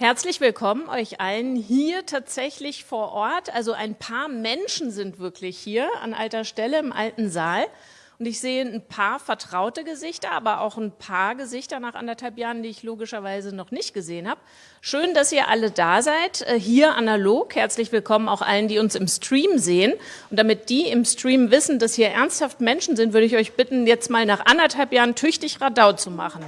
Herzlich willkommen euch allen hier tatsächlich vor Ort. Also ein paar Menschen sind wirklich hier an alter Stelle im alten Saal. Und ich sehe ein paar vertraute Gesichter, aber auch ein paar Gesichter nach anderthalb Jahren, die ich logischerweise noch nicht gesehen habe. Schön, dass ihr alle da seid, äh, hier analog. Herzlich willkommen auch allen, die uns im Stream sehen. Und damit die im Stream wissen, dass hier ernsthaft Menschen sind, würde ich euch bitten, jetzt mal nach anderthalb Jahren tüchtig Radau zu machen.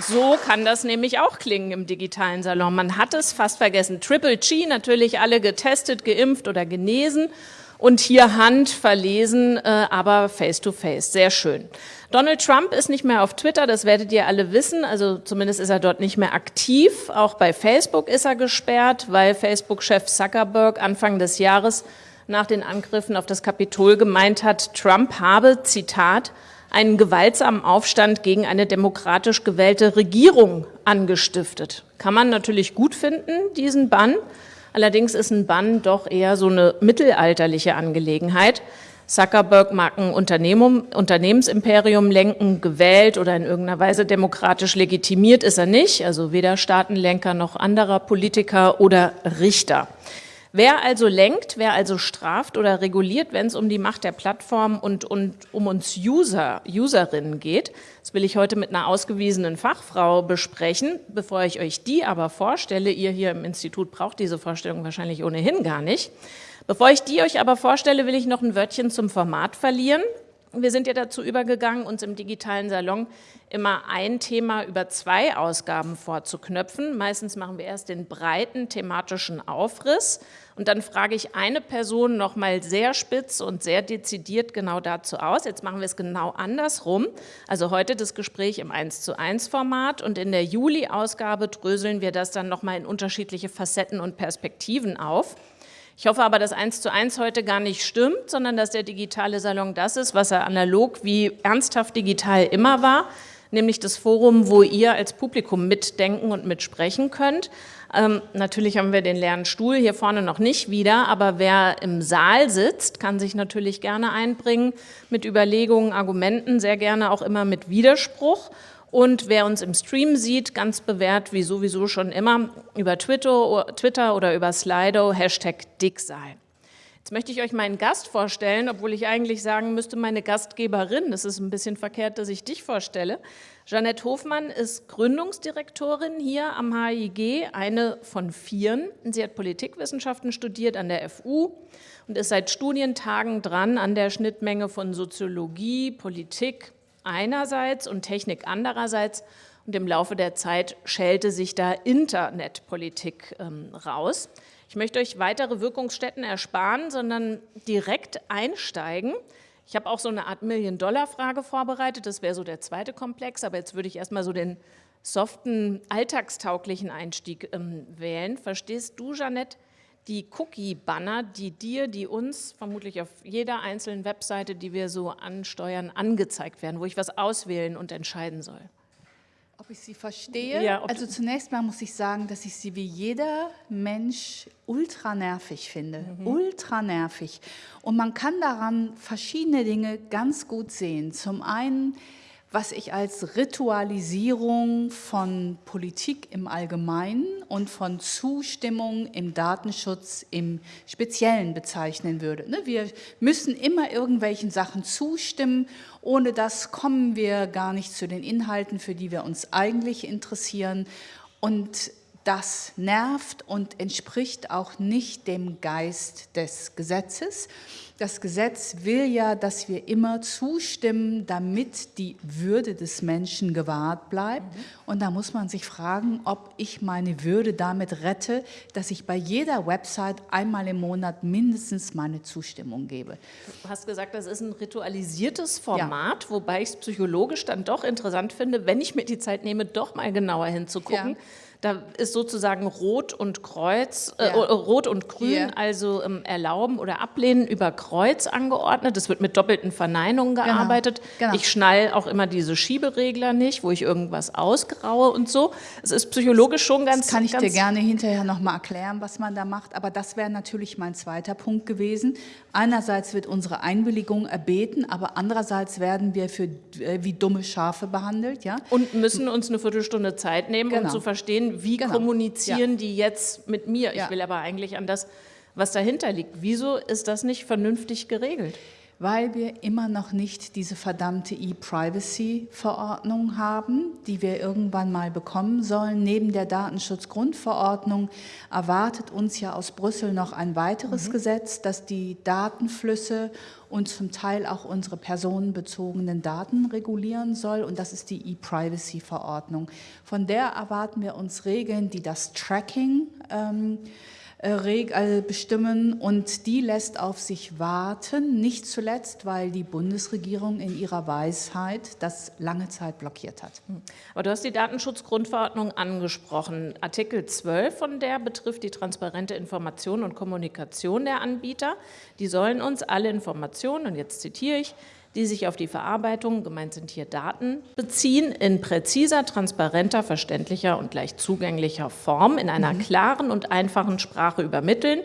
So kann das nämlich auch klingen im digitalen Salon. Man hat es fast vergessen. Triple G, natürlich alle getestet, geimpft oder genesen und hier Hand verlesen, äh, aber face-to-face. -face. Sehr schön. Donald Trump ist nicht mehr auf Twitter, das werdet ihr alle wissen. Also zumindest ist er dort nicht mehr aktiv. Auch bei Facebook ist er gesperrt, weil Facebook-Chef Zuckerberg Anfang des Jahres nach den Angriffen auf das Kapitol gemeint hat, Trump habe, Zitat, einen gewaltsamen Aufstand gegen eine demokratisch gewählte Regierung angestiftet. Kann man natürlich gut finden, diesen Bann. Allerdings ist ein Bann doch eher so eine mittelalterliche Angelegenheit. Zuckerberg mag ein Unternehmensimperium lenken, gewählt oder in irgendeiner Weise demokratisch legitimiert ist er nicht, also weder Staatenlenker noch anderer Politiker oder Richter. Wer also lenkt, wer also straft oder reguliert, wenn es um die Macht der Plattform und, und um uns User, Userinnen geht, das will ich heute mit einer ausgewiesenen Fachfrau besprechen. Bevor ich euch die aber vorstelle, ihr hier im Institut braucht diese Vorstellung wahrscheinlich ohnehin gar nicht. Bevor ich die euch aber vorstelle, will ich noch ein Wörtchen zum Format verlieren. Wir sind ja dazu übergegangen, uns im digitalen Salon immer ein Thema über zwei Ausgaben vorzuknöpfen. Meistens machen wir erst den breiten thematischen Aufriss und dann frage ich eine Person nochmal sehr spitz und sehr dezidiert genau dazu aus. Jetzt machen wir es genau andersrum. Also heute das Gespräch im 1 zu 1 Format und in der Juli-Ausgabe dröseln wir das dann nochmal in unterschiedliche Facetten und Perspektiven auf. Ich hoffe aber, dass eins zu eins heute gar nicht stimmt, sondern dass der digitale Salon das ist, was er analog wie ernsthaft digital immer war, nämlich das Forum, wo ihr als Publikum mitdenken und mitsprechen könnt. Ähm, natürlich haben wir den leeren Stuhl hier vorne noch nicht wieder, aber wer im Saal sitzt, kann sich natürlich gerne einbringen mit Überlegungen, Argumenten, sehr gerne auch immer mit Widerspruch. Und wer uns im Stream sieht, ganz bewährt, wie sowieso schon immer, über Twitter, Twitter oder über Slido, Hashtag Dicksaal. Jetzt möchte ich euch meinen Gast vorstellen, obwohl ich eigentlich sagen müsste, meine Gastgeberin. Das ist ein bisschen verkehrt, dass ich dich vorstelle. Jeanette Hofmann ist Gründungsdirektorin hier am HIG, eine von vieren. Sie hat Politikwissenschaften studiert an der FU und ist seit Studientagen dran an der Schnittmenge von Soziologie, Politik, einerseits und Technik andererseits. Und im Laufe der Zeit schälte sich da Internetpolitik ähm, raus. Ich möchte euch weitere Wirkungsstätten ersparen, sondern direkt einsteigen. Ich habe auch so eine Art Million-Dollar-Frage vorbereitet, das wäre so der zweite Komplex, aber jetzt würde ich erstmal so den soften, alltagstauglichen Einstieg ähm, wählen. Verstehst du, Jeanette, die Cookie-Banner, die dir, die uns vermutlich auf jeder einzelnen Webseite, die wir so ansteuern, angezeigt werden, wo ich was auswählen und entscheiden soll. Ob ich sie verstehe? Ja, also zunächst mal muss ich sagen, dass ich sie wie jeder Mensch ultra nervig finde. Mhm. Ultra nervig. Und man kann daran verschiedene Dinge ganz gut sehen. Zum einen was ich als Ritualisierung von Politik im Allgemeinen und von Zustimmung im Datenschutz im Speziellen bezeichnen würde. Ne, wir müssen immer irgendwelchen Sachen zustimmen, ohne das kommen wir gar nicht zu den Inhalten, für die wir uns eigentlich interessieren. Und das nervt und entspricht auch nicht dem Geist des Gesetzes. Das Gesetz will ja, dass wir immer zustimmen, damit die Würde des Menschen gewahrt bleibt. Mhm. Und da muss man sich fragen, ob ich meine Würde damit rette, dass ich bei jeder Website einmal im Monat mindestens meine Zustimmung gebe. Du hast gesagt, das ist ein ritualisiertes Format, ja. wobei ich es psychologisch dann doch interessant finde, wenn ich mir die Zeit nehme, doch mal genauer hinzugucken. Ja Da ist sozusagen Rot und Kreuz, äh, ja. äh, Rot und Grün, yeah. also ähm, erlauben oder ablehnen über Kreuz angeordnet. Es wird mit doppelten Verneinungen genau. gearbeitet. Genau. Genau. Ich schnall auch immer diese Schieberegler nicht, wo ich irgendwas ausgraue und so. Es ist psychologisch schon ganz. Das kann ich ganz dir gerne hinterher nochmal erklären, was man da macht. Aber das wäre natürlich mein zweiter Punkt gewesen. Einerseits wird unsere Einwilligung erbeten, aber andererseits werden wir für äh, wie dumme Schafe behandelt, ja. Und müssen uns eine Viertelstunde Zeit nehmen, um zu verstehen wie genau. kommunizieren ja. die jetzt mit mir. Ich will aber eigentlich an das, was dahinter liegt. Wieso ist das nicht vernünftig geregelt? Weil wir immer noch nicht diese verdammte E-Privacy-Verordnung haben, die wir irgendwann mal bekommen sollen. Neben der Datenschutzgrundverordnung erwartet uns ja aus Brüssel noch ein weiteres mhm. Gesetz, das die Datenflüsse und zum Teil auch unsere personenbezogenen Daten regulieren soll. Und das ist die E-Privacy-Verordnung. Von der erwarten wir uns Regeln, die das Tracking ähm, äh, bestimmen und die lässt auf sich warten, nicht zuletzt, weil die Bundesregierung in ihrer Weisheit das lange Zeit blockiert hat. Hm. Aber du hast die Datenschutzgrundverordnung angesprochen. Artikel 12 von der betrifft die transparente Information und Kommunikation der Anbieter. Die sollen uns alle Informationen, und jetzt zitiere ich, die sich auf die Verarbeitung, gemeint sind hier Daten, beziehen, in präziser, transparenter, verständlicher und leicht zugänglicher Form in einer mhm. klaren und einfachen Sprache übermitteln.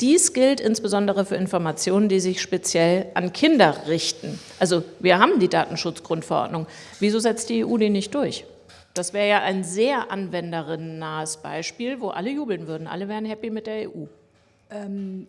Dies gilt insbesondere für Informationen, die sich speziell an Kinder richten. Also wir haben die Datenschutzgrundverordnung. Wieso setzt die EU die nicht durch? Das wäre ja ein sehr anwenderinnennahes Beispiel, wo alle jubeln würden. Alle wären happy mit der EU. Ähm,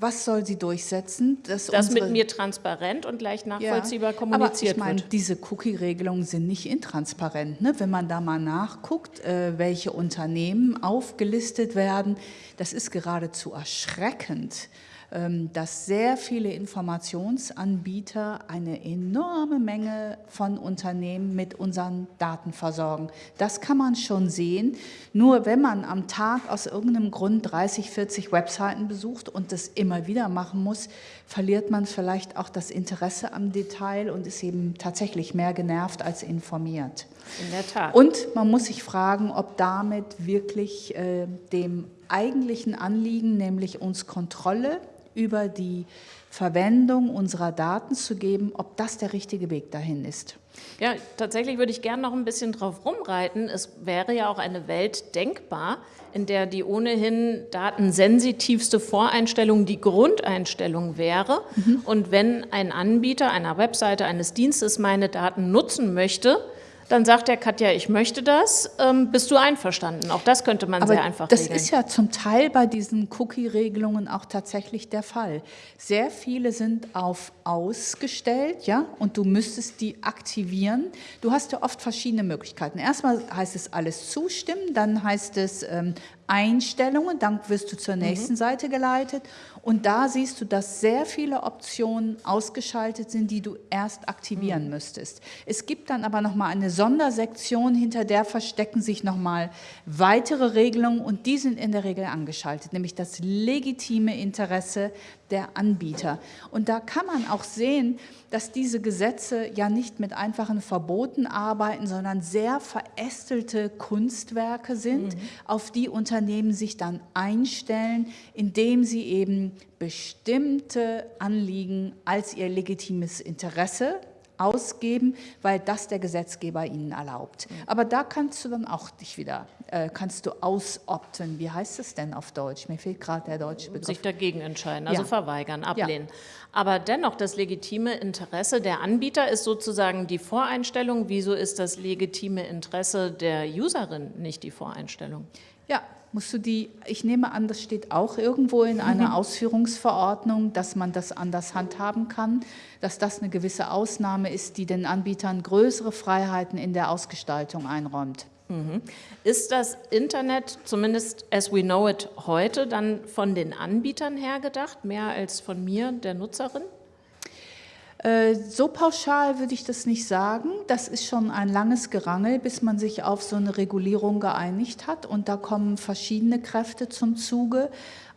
was soll sie durchsetzen? Dass das mit mir transparent und leicht nachvollziehbar ja, kommuniziert aber ich meine, Diese Cookie-Regelungen sind nicht intransparent. Ne? Wenn man da mal nachguckt, äh, welche Unternehmen aufgelistet werden, das ist geradezu erschreckend. Ähm, dass sehr viele Informationsanbieter eine enorme Menge von Unternehmen mit unseren Daten versorgen. Das kann man schon sehen. Nur wenn man am Tag aus irgendeinem Grund 30, 40 Webseiten besucht und das immer wieder machen muss, verliert man vielleicht auch das Interesse am Detail und ist eben tatsächlich mehr genervt als informiert. In der Tat. Und man muss sich fragen, ob damit wirklich äh, dem eigentlichen Anliegen, nämlich uns Kontrolle über die Verwendung unserer Daten zu geben, ob das der richtige Weg dahin ist. Ja, tatsächlich würde ich gerne noch ein bisschen drauf rumreiten. Es wäre ja auch eine Welt denkbar, in der die ohnehin datensensitivste Voreinstellung die Grundeinstellung wäre. Mhm. Und wenn ein Anbieter einer Webseite, eines Dienstes meine Daten nutzen möchte, dann sagt der Katja, ich möchte das, ähm, bist du einverstanden? Auch das könnte man Aber sehr einfach das regeln. Das ist ja zum Teil bei diesen Cookie-Regelungen auch tatsächlich der Fall. Sehr viele sind auf ausgestellt, ja, und du müsstest die aktivieren. Du hast ja oft verschiedene Möglichkeiten. Erstmal heißt es alles zustimmen, dann heißt es ähm, Einstellungen, dann wirst du zur mhm. nächsten mhm. Seite geleitet und da siehst du, dass sehr viele Optionen ausgeschaltet sind, die du erst aktivieren mhm. müsstest. Es gibt dann aber nochmal eine Sondersektion, hinter der verstecken sich nochmal weitere Regelungen und die sind in der Regel angeschaltet, nämlich das legitime Interesse der Anbieter. Und da kann man auch sehen, dass diese Gesetze ja nicht mit einfachen Verboten arbeiten, sondern sehr verästelte Kunstwerke sind, mhm. auf die Unternehmen sich dann einstellen, indem sie eben bestimmte Anliegen als ihr legitimes Interesse ausgeben, weil das der Gesetzgeber ihnen erlaubt. Aber da kannst du dann auch dich wieder, äh, kannst du ausopten. Wie heißt es denn auf Deutsch? Mir fehlt gerade der deutsche Begriff. Sich dagegen entscheiden, also ja. verweigern, ablehnen. Ja. Aber dennoch, das legitime Interesse der Anbieter ist sozusagen die Voreinstellung. Wieso ist das legitime Interesse der Userin nicht die Voreinstellung? Ja, musst du die, ich nehme an, das steht auch irgendwo in einer mhm. Ausführungsverordnung, dass man das anders handhaben kann, dass das eine gewisse Ausnahme ist, die den Anbietern größere Freiheiten in der Ausgestaltung einräumt. Mhm. Ist das Internet, zumindest as we know it heute, dann von den Anbietern her gedacht, mehr als von mir, der Nutzerin? Äh, so pauschal würde ich das nicht sagen. Das ist schon ein langes Gerangel, bis man sich auf so eine Regulierung geeinigt hat. Und da kommen verschiedene Kräfte zum Zuge.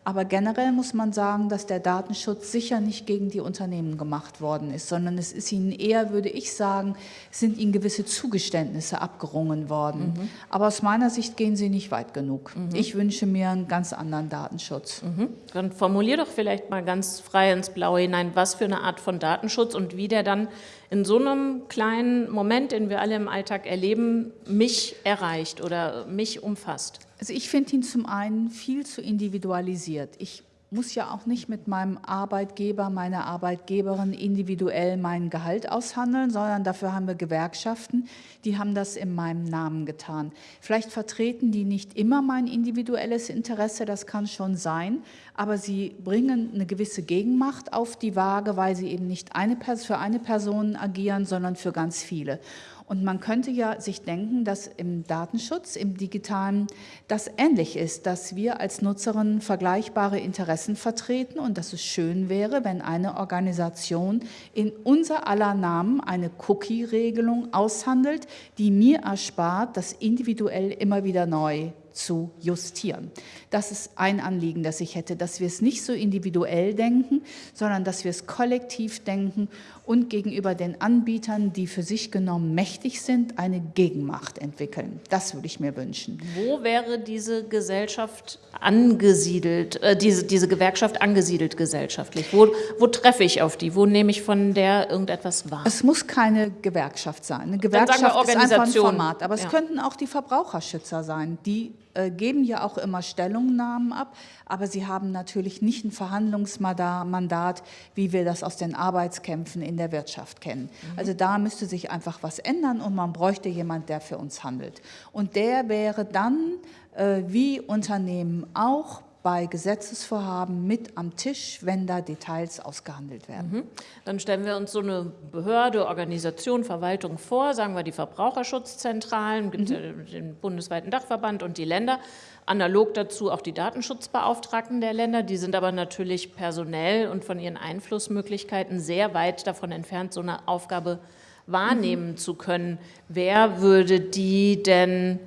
Aber generell muss man sagen, dass der Datenschutz sicher nicht gegen die Unternehmen gemacht worden ist, sondern es ist ihnen eher, würde ich sagen, sind ihnen gewisse Zugeständnisse abgerungen worden. Mhm. Aber aus meiner Sicht gehen sie nicht weit genug. Mhm. Ich wünsche mir einen ganz anderen Datenschutz. Mhm. Dann formulier doch vielleicht mal ganz frei ins Blaue hinein, was für eine Art von Datenschutz und wie der dann in so einem kleinen Moment, den wir alle im Alltag erleben, mich erreicht oder mich umfasst? Also ich finde ihn zum einen viel zu individualisiert. Ich muss ja auch nicht mit meinem Arbeitgeber, meiner Arbeitgeberin individuell mein Gehalt aushandeln, sondern dafür haben wir Gewerkschaften, die haben das in meinem Namen getan. Vielleicht vertreten die nicht immer mein individuelles Interesse, das kann schon sein, aber sie bringen eine gewisse Gegenmacht auf die Waage, weil sie eben nicht eine, für eine Person agieren, sondern für ganz viele. Und man könnte ja sich denken, dass im Datenschutz, im digitalen, das ähnlich ist, dass wir als Nutzerinnen vergleichbare Interessen vertreten und dass es schön wäre, wenn eine Organisation in unser aller Namen eine Cookie-Regelung aushandelt, die mir erspart, das individuell immer wieder neu zu justieren. Das ist ein Anliegen, das ich hätte, dass wir es nicht so individuell denken, sondern dass wir es kollektiv denken und gegenüber den Anbietern, die für sich genommen mächtig sind, eine Gegenmacht entwickeln. Das würde ich mir wünschen. Wo wäre diese Gesellschaft angesiedelt, äh, diese, diese Gewerkschaft angesiedelt gesellschaftlich? Wo, wo treffe ich auf die? Wo nehme ich von der irgendetwas wahr? Es muss keine Gewerkschaft sein. Eine Gewerkschaft ist einfach ein Format, aber es ja. könnten auch die Verbraucherschützer sein, die geben ja auch immer Stellungnahmen ab, aber sie haben natürlich nicht ein Verhandlungsmandat, wie wir das aus den Arbeitskämpfen in der Wirtschaft kennen. Mhm. Also da müsste sich einfach was ändern und man bräuchte jemand, der für uns handelt. Und der wäre dann, äh, wie Unternehmen auch, bei Gesetzesvorhaben mit am Tisch, wenn da Details ausgehandelt werden. Mhm. Dann stellen wir uns so eine Behörde, Organisation, Verwaltung vor, sagen wir die Verbraucherschutzzentralen, gibt mhm. den bundesweiten Dachverband und die Länder, analog dazu auch die Datenschutzbeauftragten der Länder, die sind aber natürlich personell und von ihren Einflussmöglichkeiten sehr weit davon entfernt, so eine Aufgabe wahrnehmen mhm. zu können. Wer würde die denn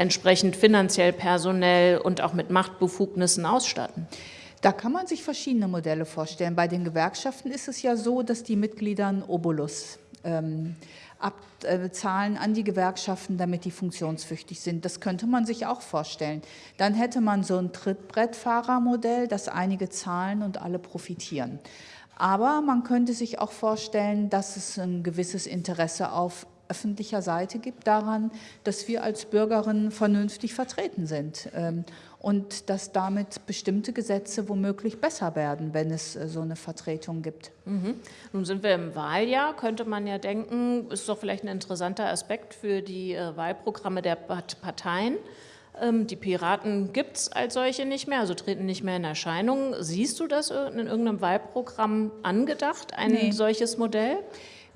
entsprechend finanziell, personell und auch mit Machtbefugnissen ausstatten? Da kann man sich verschiedene Modelle vorstellen. Bei den Gewerkschaften ist es ja so, dass die Mitglieder einen Obolus ähm, abbezahlen an die Gewerkschaften, damit die funktionsfähig sind. Das könnte man sich auch vorstellen. Dann hätte man so ein Trittbrettfahrermodell, dass einige zahlen und alle profitieren. Aber man könnte sich auch vorstellen, dass es ein gewisses Interesse auf öffentlicher Seite gibt daran, dass wir als Bürgerinnen vernünftig vertreten sind ähm, und dass damit bestimmte Gesetze womöglich besser werden, wenn es äh, so eine Vertretung gibt. Mhm. Nun sind wir im Wahljahr, könnte man ja denken, ist doch vielleicht ein interessanter Aspekt für die äh, Wahlprogramme der Parteien. Ähm, die Piraten gibt es als solche nicht mehr, also treten nicht mehr in Erscheinung. Siehst du das in irgendeinem Wahlprogramm angedacht, ein nee. solches Modell?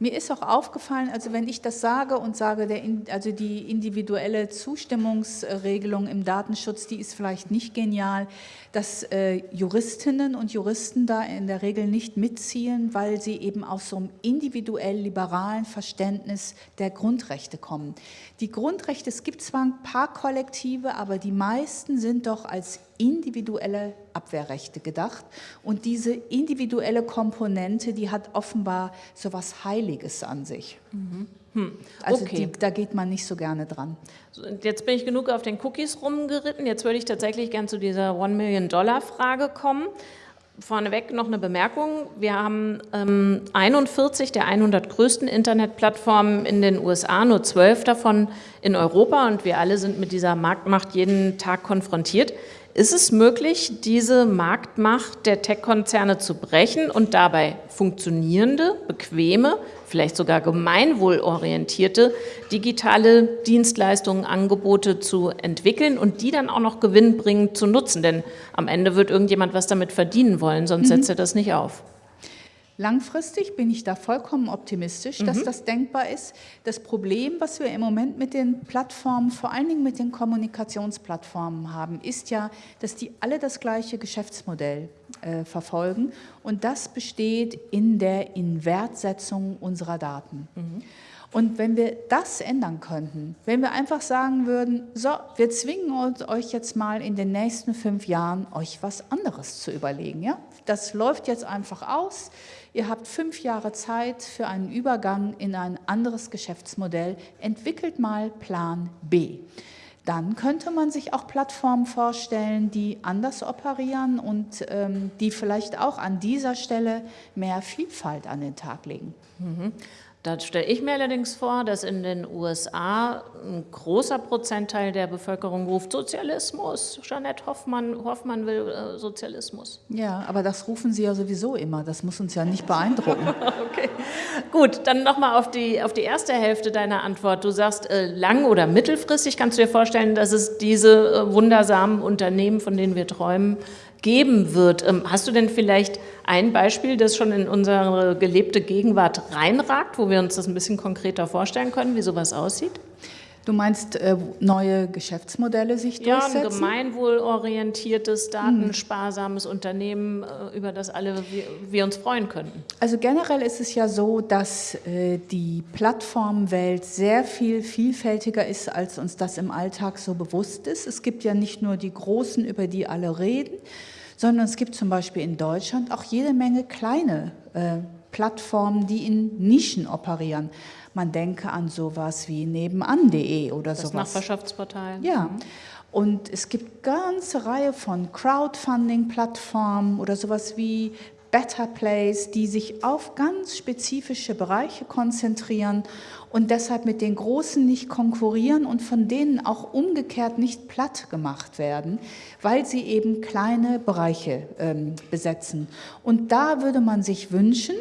Mir ist auch aufgefallen, also wenn ich das sage und sage, der, also die individuelle Zustimmungsregelung im Datenschutz, die ist vielleicht nicht genial, dass äh, Juristinnen und Juristen da in der Regel nicht mitziehen, weil sie eben aus so einem individuell liberalen Verständnis der Grundrechte kommen. Die Grundrechte, es gibt zwar ein paar Kollektive, aber die meisten sind doch als individuelle Abwehrrechte gedacht. Und diese individuelle Komponente, die hat offenbar so was Heiliges an sich. Mhm. Hm. Also okay. die, da geht man nicht so gerne dran. Jetzt bin ich genug auf den Cookies rumgeritten. Jetzt würde ich tatsächlich gern zu dieser One-Million-Dollar-Frage kommen. Vorneweg noch eine Bemerkung. Wir haben ähm, 41 der 100 größten Internetplattformen in den USA, nur 12 davon in Europa und wir alle sind mit dieser Marktmacht jeden Tag konfrontiert. Ist es möglich, diese Marktmacht der Tech-Konzerne zu brechen und dabei funktionierende, bequeme, vielleicht sogar gemeinwohlorientierte digitale Dienstleistungen, Angebote zu entwickeln und die dann auch noch gewinnbringend zu nutzen? Denn am Ende wird irgendjemand was damit verdienen wollen, sonst mhm. setzt er das nicht auf. Langfristig bin ich da vollkommen optimistisch, dass mhm. das denkbar ist. Das Problem, was wir im Moment mit den Plattformen, vor allen Dingen mit den Kommunikationsplattformen haben, ist ja, dass die alle das gleiche Geschäftsmodell äh, verfolgen und das besteht in der Inwertsetzung unserer Daten. Mhm. Und wenn wir das ändern könnten, wenn wir einfach sagen würden, so, wir zwingen euch jetzt mal in den nächsten fünf Jahren, euch was anderes zu überlegen. Ja? Das läuft jetzt einfach aus. Ihr habt fünf Jahre Zeit für einen Übergang in ein anderes Geschäftsmodell. Entwickelt mal Plan B. Dann könnte man sich auch Plattformen vorstellen, die anders operieren und ähm, die vielleicht auch an dieser Stelle mehr Vielfalt an den Tag legen. Mhm. Da stelle ich mir allerdings vor, dass in den USA ein großer Prozentteil der Bevölkerung ruft Sozialismus. Jeanette Hoffmann, Hoffmann will äh, Sozialismus. Ja, aber das rufen Sie ja sowieso immer. Das muss uns ja nicht beeindrucken. okay. Gut, dann nochmal auf die, auf die erste Hälfte deiner Antwort. Du sagst, äh, lang- oder mittelfristig kannst du dir vorstellen, dass es diese äh, wundersamen Unternehmen, von denen wir träumen, geben wird. Ähm, hast du denn vielleicht ein Beispiel, das schon in unsere gelebte Gegenwart reinragt, wo wir uns das ein bisschen konkreter vorstellen können, wie sowas aussieht? Du meinst äh, neue Geschäftsmodelle sich durchsetzen? Ja, ein gemeinwohlorientiertes, datensparsames hm. Unternehmen, äh, über das alle wir, wir, uns freuen könnten. Also generell ist es ja so, dass äh, die Plattformwelt sehr viel vielfältiger ist, als uns das im Alltag so bewusst ist. Es gibt ja nicht nur die großen, über die alle reden, sondern es gibt zum Beispiel in Deutschland auch jede Menge kleine äh, Plattformen, die in Nischen operieren. Man denke an sowas wie nebenan.de oder das sowas. Das Nachbarschaftsportal. Ja. Und es gibt ganze Reihe von Crowdfunding-Plattformen oder sowas wie Better Place, die sich auf ganz spezifische Bereiche konzentrieren und deshalb mit den Großen nicht konkurrieren und von denen auch umgekehrt nicht platt gemacht werden, weil sie eben kleine Bereiche ähm, besetzen. Und da würde man sich wünschen,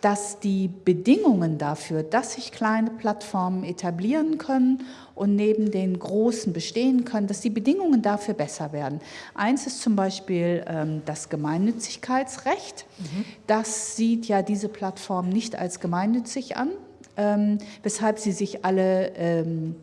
dass die Bedingungen dafür, dass sich kleine Plattformen etablieren können und neben den großen bestehen können, dass die Bedingungen dafür besser werden. Eins ist zum Beispiel ähm, das Gemeinnützigkeitsrecht. Mhm. Das sieht ja diese Plattform nicht als gemeinnützig an, weshalb sie sich alle ähm,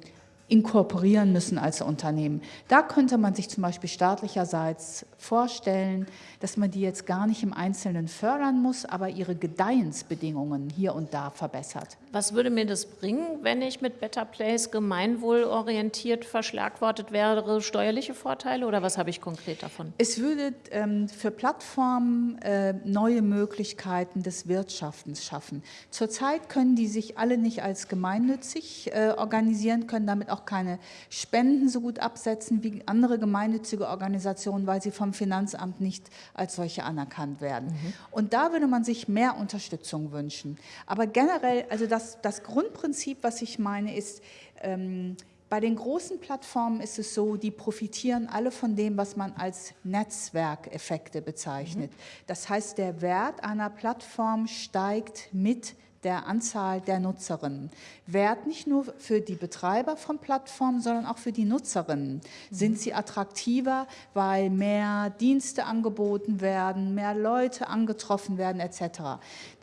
inkorporieren müssen als Unternehmen. Da könnte man sich zum Beispiel staatlicherseits vorstellen, dass man die jetzt gar nicht im Einzelnen fördern muss, aber ihre Gedeihensbedingungen hier und da verbessert. Was würde mir das bringen, wenn ich mit Better Place gemeinwohlorientiert verschlagwortet wäre? Steuerliche Vorteile oder was habe ich konkret davon? Es würde ähm, für Plattformen äh, neue Möglichkeiten des Wirtschaftens schaffen. Zurzeit können die sich alle nicht als gemeinnützig äh, organisieren, können damit auch keine Spenden so gut absetzen wie andere gemeinnützige Organisationen, weil sie vom Finanzamt nicht als solche anerkannt werden. Mhm. Und da würde man sich mehr Unterstützung wünschen. Aber generell, also das, das Grundprinzip, was ich meine, ist, ähm, bei den großen Plattformen ist es so, die profitieren alle von dem, was man als Netzwerkeffekte bezeichnet. Mhm. Das heißt, der Wert einer Plattform steigt mit der Anzahl der Nutzerinnen. Wert nicht nur für die Betreiber von Plattformen, sondern auch für die Nutzerinnen. Sind sie attraktiver, weil mehr Dienste angeboten werden, mehr Leute angetroffen werden etc.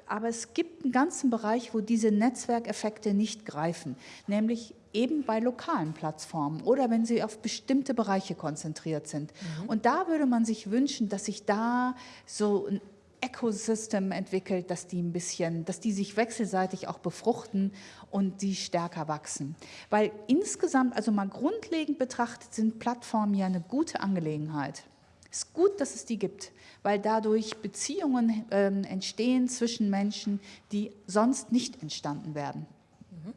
Aber es gibt einen ganzen Bereich, wo diese Netzwerkeffekte nicht greifen, nämlich eben bei lokalen Plattformen oder wenn sie auf bestimmte Bereiche konzentriert sind. Mhm. Und da würde man sich wünschen, dass sich da so ein Ecosystem entwickelt, dass die ein bisschen, dass die sich wechselseitig auch befruchten und die stärker wachsen. Weil insgesamt, also mal grundlegend betrachtet, sind Plattformen ja eine gute Angelegenheit. Es ist gut, dass es die gibt, weil dadurch Beziehungen äh, entstehen zwischen Menschen, die sonst nicht entstanden werden. Mhm.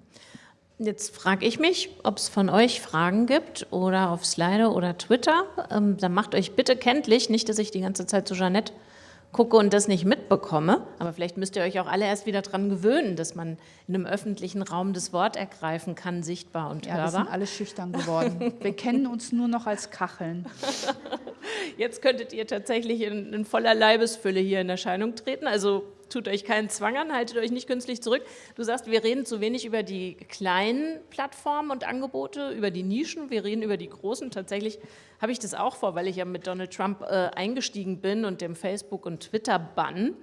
Jetzt frage ich mich, ob es von euch Fragen gibt oder auf Slido oder Twitter. Ähm, dann macht euch bitte kenntlich, nicht, dass ich die ganze Zeit zu Jeanette gucke und das nicht mitbekomme. Aber vielleicht müsst ihr euch auch alle erst wieder daran gewöhnen, dass man in einem öffentlichen Raum das Wort ergreifen kann, sichtbar und ja, hörbar. Wir sind alle schüchtern geworden. Wir kennen uns nur noch als Kacheln. Jetzt könntet ihr tatsächlich in, in voller Leibesfülle hier in Erscheinung treten. Also tut euch keinen Zwang an, haltet euch nicht künstlich zurück. Du sagst, wir reden zu wenig über die kleinen Plattformen und Angebote, über die Nischen, wir reden über die großen. Tatsächlich habe ich das auch vor, weil ich ja mit Donald Trump äh, eingestiegen bin und dem Facebook- und Twitter-Bann.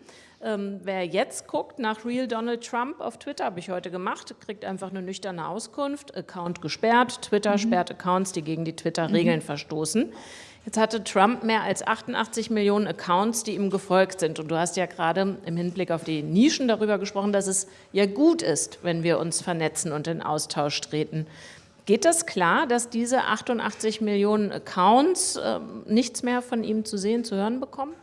Ähm, wer jetzt guckt nach Real Donald Trump auf Twitter, habe ich heute gemacht, kriegt einfach eine nüchterne Auskunft. Account gesperrt, Twitter mhm. sperrt Accounts, die gegen die Twitter-Regeln mhm. verstoßen. Jetzt hatte Trump mehr als 88 Millionen Accounts, die ihm gefolgt sind. Und du hast ja gerade im Hinblick auf die Nischen darüber gesprochen, dass es ja gut ist, wenn wir uns vernetzen und in Austausch treten. Geht das klar, dass diese 88 Millionen Accounts äh, nichts mehr von ihm zu sehen, zu hören bekommen?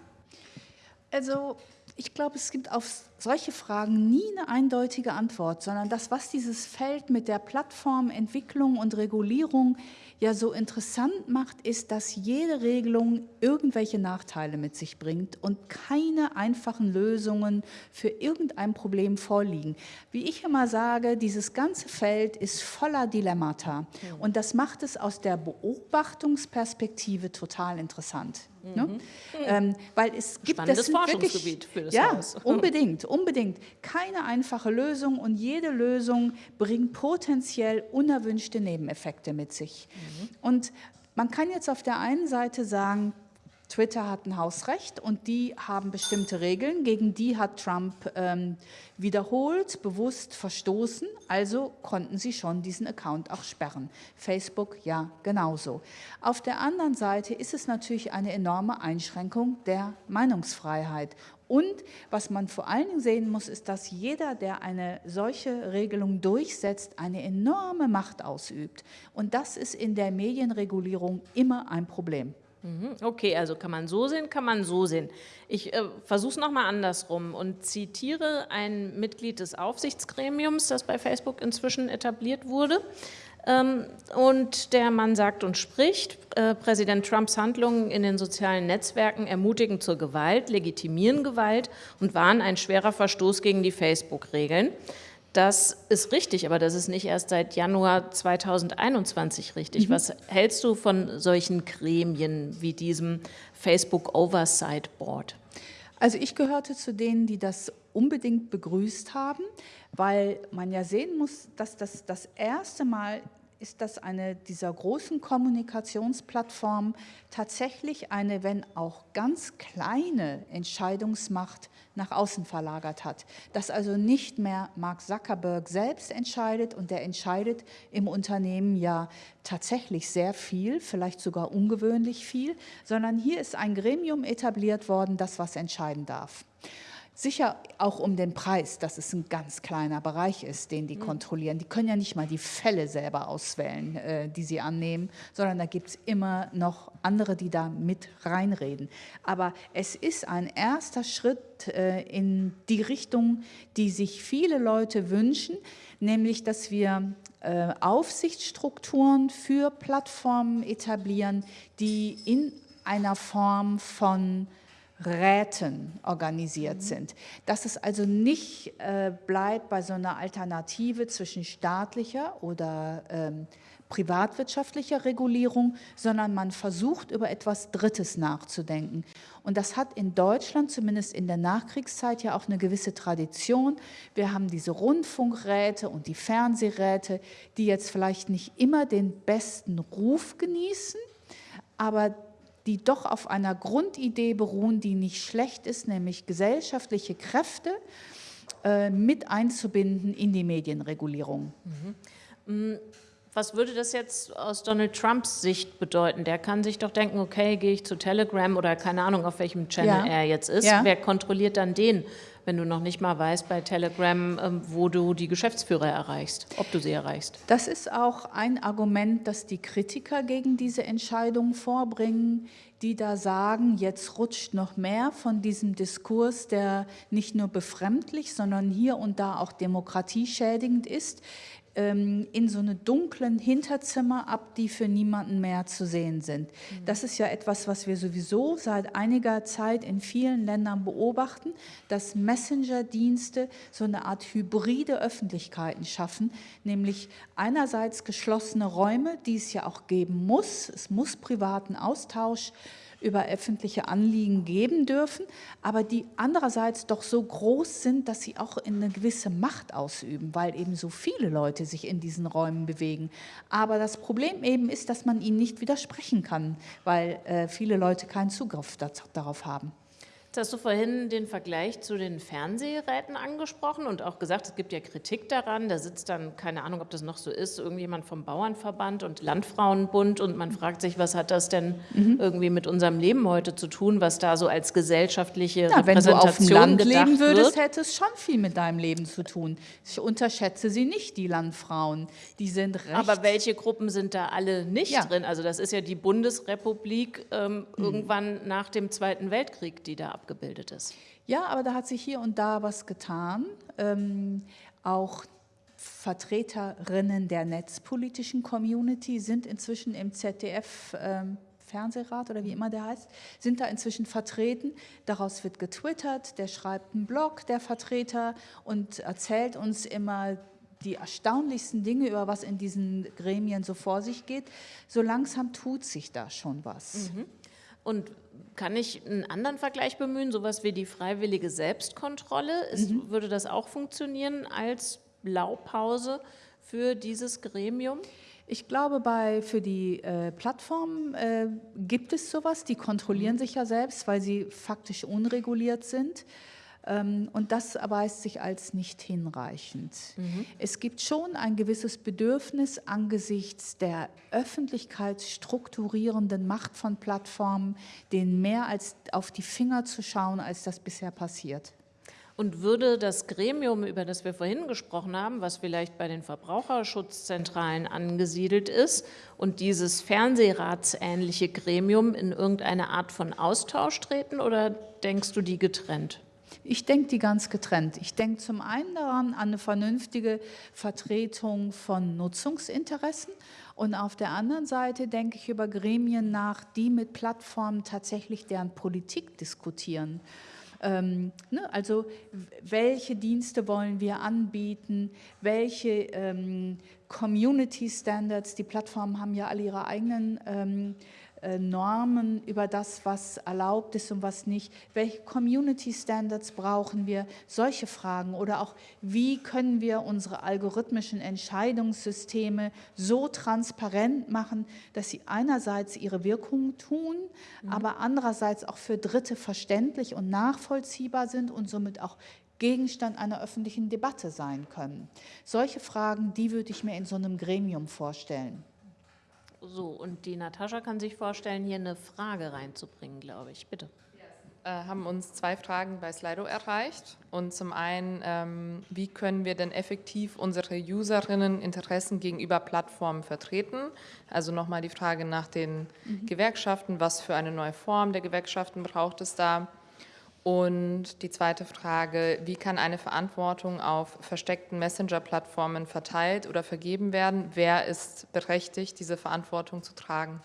Also ich glaube, es gibt auf solche Fragen nie eine eindeutige Antwort, sondern das, was dieses Feld mit der Plattformentwicklung und Regulierung ja so interessant macht, ist, dass jede Regelung irgendwelche Nachteile mit sich bringt und keine einfachen Lösungen für irgendein Problem vorliegen. Wie ich immer sage, dieses ganze Feld ist voller Dilemmata und das macht es aus der Beobachtungsperspektive total interessant. Ne? Mhm. Ähm, weil es gibt Spannendes das Forschungsgebiet wirklich, für das ja, Haus. unbedingt, unbedingt. Keine einfache Lösung und jede Lösung bringt potenziell unerwünschte Nebeneffekte mit sich. Mhm. Und man kann jetzt auf der einen Seite sagen, Twitter hat ein Hausrecht und die haben bestimmte Regeln, gegen die hat Trump ähm, wiederholt, bewusst verstoßen, also konnten sie schon diesen Account auch sperren. Facebook ja genauso. Auf der anderen Seite ist es natürlich eine enorme Einschränkung der Meinungsfreiheit. Und was man vor allen Dingen sehen muss, ist, dass jeder, der eine solche Regelung durchsetzt, eine enorme Macht ausübt. Und das ist in der Medienregulierung immer ein Problem. Mhm. Okay, also kann man so sehen, kann man so sehen. Ich äh, versuche es nochmal andersrum und zitiere ein Mitglied des Aufsichtsgremiums, das bei Facebook inzwischen etabliert wurde. Ähm, und der Mann sagt und spricht, äh, Präsident Trumps Handlungen in den sozialen Netzwerken ermutigen zur Gewalt, legitimieren Gewalt und waren ein schwerer Verstoß gegen die Facebook-Regeln. Das ist richtig, aber das ist nicht erst seit Januar 2021 richtig. Mhm. Was hältst du von solchen Gremien wie diesem Facebook Oversight Board? Also ich gehörte zu denen, die das unbedingt begrüßt haben, weil man ja sehen muss, dass das das erste Mal ist, dass eine dieser großen Kommunikationsplattformen tatsächlich eine, wenn auch ganz kleine Entscheidungsmacht nach außen verlagert hat. Dass also nicht mehr Mark Zuckerberg selbst entscheidet und der entscheidet im Unternehmen ja tatsächlich sehr viel, vielleicht sogar ungewöhnlich viel, sondern hier ist ein Gremium etabliert worden, das was entscheiden darf. Sicher auch um den Preis, dass es ein ganz kleiner Bereich ist, den die mhm. kontrollieren. Die können ja nicht mal die Fälle selber auswählen, äh, die sie annehmen, sondern da gibt es immer noch andere, die da mit reinreden. Aber es ist ein erster Schritt äh, in die Richtung, die sich viele Leute wünschen, nämlich dass wir äh, Aufsichtsstrukturen für Plattformen etablieren, die in einer Form von Räten organisiert mhm. sind. Dass es also nicht äh, bleibt bei so einer Alternative zwischen staatlicher oder ähm, privatwirtschaftlicher Regulierung, sondern man versucht, über etwas Drittes nachzudenken. Und das hat in Deutschland, zumindest in der Nachkriegszeit, ja auch eine gewisse Tradition. Wir haben diese Rundfunkräte und die Fernsehräte, die jetzt vielleicht nicht immer den besten Ruf genießen, aber die doch auf einer Grundidee beruhen, die nicht schlecht ist, nämlich gesellschaftliche Kräfte äh, mit einzubinden in die Medienregulierung. Mhm. Was würde das jetzt aus Donald Trumps Sicht bedeuten? Der kann sich doch denken, okay, gehe ich zu Telegram oder keine Ahnung, auf welchem Channel ja. er jetzt ist. Ja. Wer kontrolliert dann den? wenn du noch nicht mal weißt bei Telegram, ähm, wo du die Geschäftsführer erreichst, ob du sie erreichst. Das ist auch ein Argument, das die Kritiker gegen diese Entscheidung vorbringen, die da sagen, jetzt rutscht noch mehr von diesem Diskurs, der nicht nur befremdlich, sondern hier und da auch demokratieschädigend ist, ähm, in so eine dunklen Hinterzimmer ab, die für niemanden mehr zu sehen sind. Mhm. Das ist ja etwas, was wir sowieso seit einiger Zeit in vielen Ländern beobachten, dass Messenger-Dienste so eine Art hybride Öffentlichkeiten schaffen, nämlich einerseits geschlossene Räume, die es ja auch geben muss. Es muss privaten Austausch über öffentliche Anliegen geben dürfen, aber die andererseits doch so groß sind, dass sie auch eine gewisse Macht ausüben, weil eben so viele Leute sich in diesen Räumen bewegen. Aber das Problem eben ist, dass man ihnen nicht widersprechen kann, weil äh, viele Leute keinen Zugriff darauf haben. Jetzt hast du vorhin den Vergleich zu den Fernsehräten angesprochen und auch gesagt, es gibt ja Kritik daran. Da sitzt dann, keine Ahnung, ob das noch so ist, irgendjemand vom Bauernverband und Landfrauenbund und man fragt sich, was hat das denn mhm. irgendwie mit unserem Leben heute zu tun, was da so als gesellschaftliche ja, Repräsentation Wenn du auf dem Land leben würdest, wird. hätte es schon viel mit deinem Leben zu tun. Ich unterschätze sie nicht, die Landfrauen. Die sind recht. Aber welche Gruppen sind da alle nicht ja. drin? Also das ist ja die Bundesrepublik ähm, mhm. irgendwann nach dem Zweiten Weltkrieg, die da ab abgebildet ist. Ja, aber da hat sich hier und da was getan. Ähm, auch Vertreterinnen der netzpolitischen Community sind inzwischen im ZDF ähm, Fernsehrat oder wie immer der heißt, sind da inzwischen vertreten. Daraus wird getwittert, der schreibt einen Blog, der Vertreter, und erzählt uns immer die erstaunlichsten Dinge, über was in diesen Gremien so vor sich geht. So langsam tut sich da schon was. Mhm. Und kann ich einen anderen Vergleich bemühen, sowas wie die freiwillige Selbstkontrolle? Ist, mhm. Würde das auch funktionieren als Blaupause für dieses Gremium? Ich glaube, bei, für die äh, Plattformen äh, gibt es sowas, die kontrollieren mhm. sich ja selbst, weil sie faktisch unreguliert sind. Ähm, und das erweist sich als nicht hinreichend. Mhm. Es gibt schon ein gewisses Bedürfnis angesichts der öffentlichkeitsstrukturierenden Macht von Plattformen, denen mehr als auf die Finger zu schauen, als das bisher passiert. Und würde das Gremium, über das wir vorhin gesprochen haben, was vielleicht bei den Verbraucherschutzzentralen angesiedelt ist, und dieses Fernsehratsähnliche Gremium in irgendeine Art von Austausch treten oder denkst du die getrennt? Ich denke die ganz getrennt. Ich denke zum einen daran an eine vernünftige Vertretung von Nutzungsinteressen und auf der anderen Seite denke ich über Gremien nach, die mit Plattformen tatsächlich deren Politik diskutieren. Ähm, ne, also welche Dienste wollen wir anbieten, welche ähm, Community Standards, die Plattformen haben ja alle ihre eigenen ähm, äh, Normen über das, was erlaubt ist und was nicht. Welche Community Standards brauchen wir? Solche Fragen. Oder auch, wie können wir unsere algorithmischen Entscheidungssysteme so transparent machen, dass sie einerseits ihre Wirkung tun, mhm. aber andererseits auch für Dritte verständlich und nachvollziehbar sind und somit auch Gegenstand einer öffentlichen Debatte sein können. Solche Fragen, die würde ich mir in so einem Gremium vorstellen. So, und die Natascha kann sich vorstellen, hier eine Frage reinzubringen, glaube ich. Bitte. Wir äh, haben uns zwei Fragen bei Slido erreicht. Und zum einen, ähm, wie können wir denn effektiv unsere Userinnen Interessen gegenüber Plattformen vertreten? Also nochmal die Frage nach den mhm. Gewerkschaften, was für eine neue Form der Gewerkschaften braucht es da? Und die zweite Frage, wie kann eine Verantwortung auf versteckten Messenger-Plattformen verteilt oder vergeben werden? Wer ist berechtigt, diese Verantwortung zu tragen?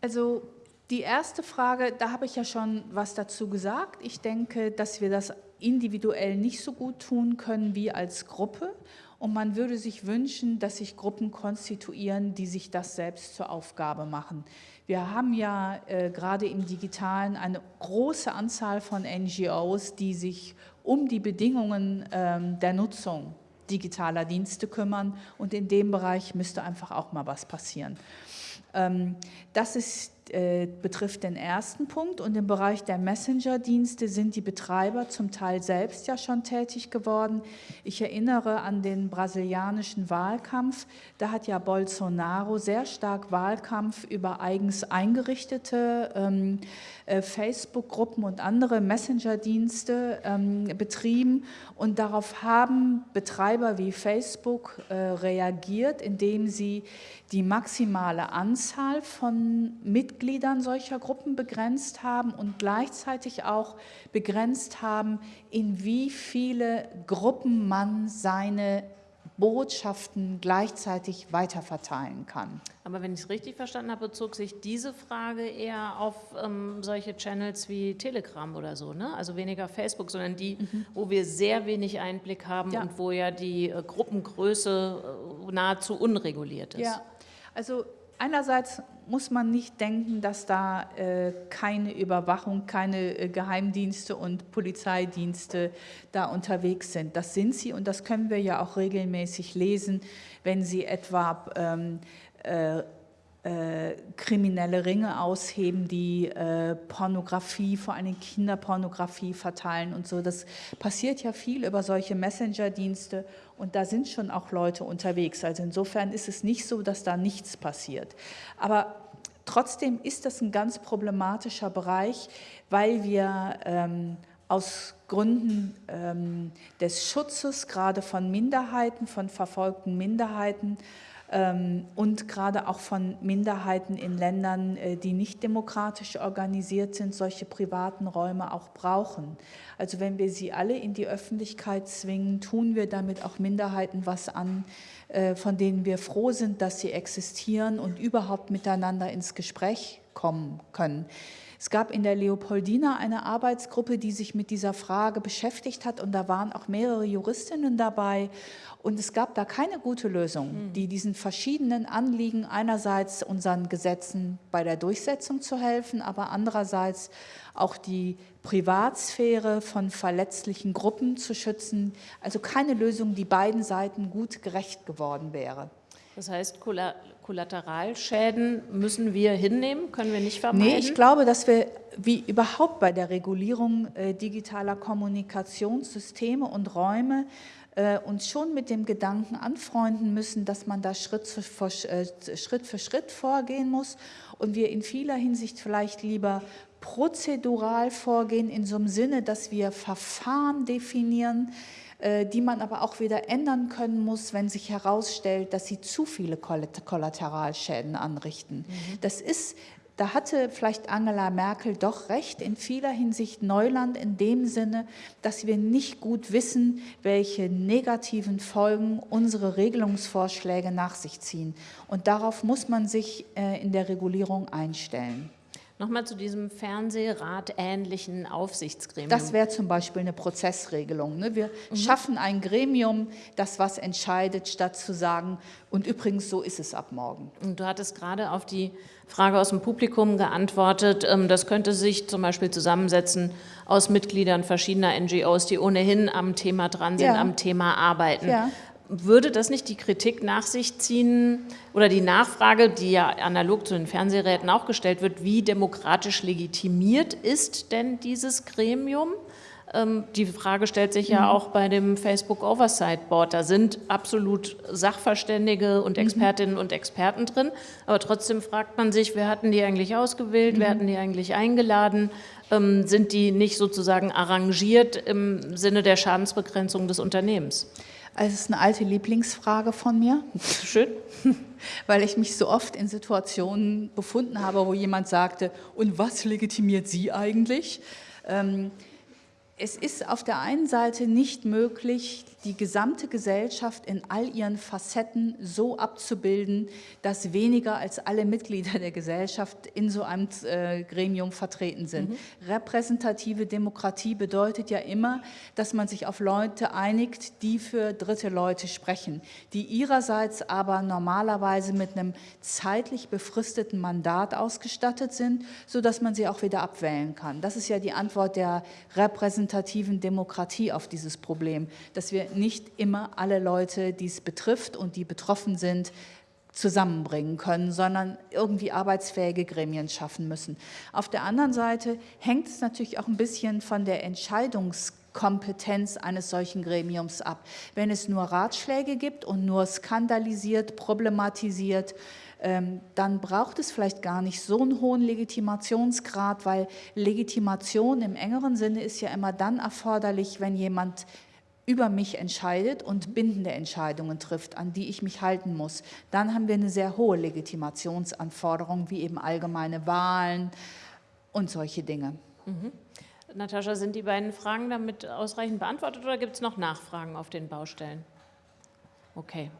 Also die erste Frage, da habe ich ja schon was dazu gesagt. Ich denke, dass wir das individuell nicht so gut tun können wie als Gruppe. Und man würde sich wünschen, dass sich Gruppen konstituieren, die sich das selbst zur Aufgabe machen. Wir haben ja äh, gerade im Digitalen eine große Anzahl von NGOs, die sich um die Bedingungen ähm, der Nutzung digitaler Dienste kümmern und in dem Bereich müsste einfach auch mal was passieren. Ähm, das ist äh, betrifft den ersten Punkt und im Bereich der Messenger-Dienste sind die Betreiber zum Teil selbst ja schon tätig geworden. Ich erinnere an den brasilianischen Wahlkampf. Da hat ja Bolsonaro sehr stark Wahlkampf über eigens eingerichtete ähm, äh, Facebook-Gruppen und andere Messenger-Dienste ähm, betrieben. Und darauf haben Betreiber wie Facebook äh, reagiert, indem sie die maximale Anzahl von Mitgliedern solcher Gruppen begrenzt haben und gleichzeitig auch begrenzt haben, in wie viele Gruppen man seine Botschaften gleichzeitig weiterverteilen kann. Aber wenn ich es richtig verstanden habe, bezog sich diese Frage eher auf ähm, solche Channels wie Telegram oder so, ne? also weniger Facebook, sondern die, mhm. wo wir sehr wenig Einblick haben ja. und wo ja die äh, Gruppengröße äh, nahezu unreguliert ist. Ja, also einerseits muss man nicht denken, dass da äh, keine Überwachung, keine äh, Geheimdienste und Polizeidienste da unterwegs sind. Das sind sie und das können wir ja auch regelmäßig lesen, wenn sie etwa ähm, äh, kriminelle Ringe ausheben, die äh, Pornografie, vor allem Kinderpornografie verteilen und so. Das passiert ja viel über solche Messenger-Dienste und da sind schon auch Leute unterwegs. Also insofern ist es nicht so, dass da nichts passiert. Aber trotzdem ist das ein ganz problematischer Bereich, weil wir ähm, aus Gründen ähm, des Schutzes gerade von Minderheiten, von verfolgten Minderheiten, und gerade auch von Minderheiten in Ländern, äh, die nicht demokratisch organisiert sind, solche privaten Räume auch brauchen. Also wenn wir sie alle in die Öffentlichkeit zwingen, tun wir damit auch Minderheiten was an, äh, von denen wir froh sind, dass sie existieren und überhaupt miteinander ins Gespräch kommen können. Es gab in der Leopoldina eine Arbeitsgruppe, die sich mit dieser Frage beschäftigt hat und da waren auch mehrere Juristinnen dabei und es gab da keine gute Lösung, hm. die diesen verschiedenen Anliegen einerseits unseren Gesetzen bei der Durchsetzung zu helfen, aber andererseits auch die Privatsphäre von verletzlichen Gruppen zu schützen. Also keine Lösung, die beiden Seiten gut gerecht geworden wäre. Das heißt, Kollateralschäden müssen wir hinnehmen, können wir nicht vermeiden? Nee, ich glaube, dass wir wie überhaupt bei der Regulierung äh, digitaler Kommunikationssysteme und Räume äh, uns schon mit dem Gedanken anfreunden müssen, dass man da Schritt für, äh, Schritt für Schritt vorgehen muss und wir in vieler Hinsicht vielleicht lieber prozedural vorgehen, in so einem Sinne, dass wir Verfahren definieren, die man aber auch wieder ändern können muss, wenn sich herausstellt, dass sie zu viele Kollateralschäden anrichten. Mhm. Das ist da hatte vielleicht Angela Merkel doch recht, in vieler Hinsicht Neuland in dem Sinne, dass wir nicht gut wissen, welche negativen Folgen unsere Regelungsvorschläge nach sich ziehen. Und darauf muss man sich äh, in der Regulierung einstellen. Nochmal zu diesem Fernsehrat-ähnlichen Aufsichtsgremium. Das wäre zum Beispiel eine Prozessregelung. Ne? Wir mhm. schaffen ein Gremium, das was entscheidet, statt zu sagen, und übrigens, so ist es ab morgen. Und du hattest gerade auf die Frage aus dem Publikum geantwortet, ähm, das könnte sich zum Beispiel zusammensetzen aus Mitgliedern verschiedener NGOs, die ohnehin am Thema dran sind, ja. am Thema arbeiten. Ja. Würde das nicht die Kritik nach sich ziehen oder die Nachfrage, die ja analog zu den Fernsehräten auch gestellt wird, wie demokratisch legitimiert ist denn dieses Gremium? Ähm, die Frage stellt sich ja mhm. auch bei dem Facebook Oversight Board. Da sind absolut Sachverständige und mhm. Expertinnen und Experten drin. Aber trotzdem fragt man sich, wer hatten die eigentlich ausgewählt, wer mhm. hatten die eigentlich eingeladen? Ähm, sind die nicht sozusagen arrangiert im Sinne der Schadensbegrenzung des Unternehmens? Also es ist eine alte Lieblingsfrage von mir. Schön. Weil ich mich so oft in Situationen befunden habe, wo jemand sagte, und was legitimiert Sie eigentlich? Ähm, es ist auf der einen Seite nicht möglich, die gesamte Gesellschaft in all ihren Facetten so abzubilden, dass weniger als alle Mitglieder der Gesellschaft in so einem äh, Gremium vertreten sind. Mhm. Repräsentative Demokratie bedeutet ja immer, dass man sich auf Leute einigt, die für dritte Leute sprechen, die ihrerseits aber normalerweise mit einem zeitlich befristeten Mandat ausgestattet sind, sodass man sie auch wieder abwählen kann. Das ist ja die Antwort der repräsentativen Demokratie auf dieses Problem, dass wir nicht immer alle Leute, die es betrifft und die betroffen sind, zusammenbringen können, sondern irgendwie arbeitsfähige Gremien schaffen müssen. Auf der anderen Seite hängt es natürlich auch ein bisschen von der Entscheidungskompetenz eines solchen Gremiums ab. Wenn es nur Ratschläge gibt und nur skandalisiert, problematisiert, ähm, dann braucht es vielleicht gar nicht so einen hohen Legitimationsgrad, weil Legitimation im engeren Sinne ist ja immer dann erforderlich, wenn jemand über mich entscheidet und bindende Entscheidungen trifft, an die ich mich halten muss. Dann haben wir eine sehr hohe Legitimationsanforderung, wie eben allgemeine Wahlen und solche Dinge. Mhm. Natascha, sind die beiden Fragen damit ausreichend beantwortet oder gibt es noch Nachfragen auf den Baustellen? Okay.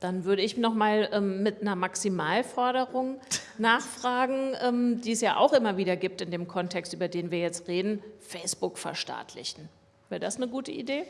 Dann würde ich noch mal ähm, mit einer Maximalforderung nachfragen, ähm, die es ja auch immer wieder gibt in dem Kontext, über den wir jetzt reden, Facebook verstaatlichen. Wäre das eine gute Idee?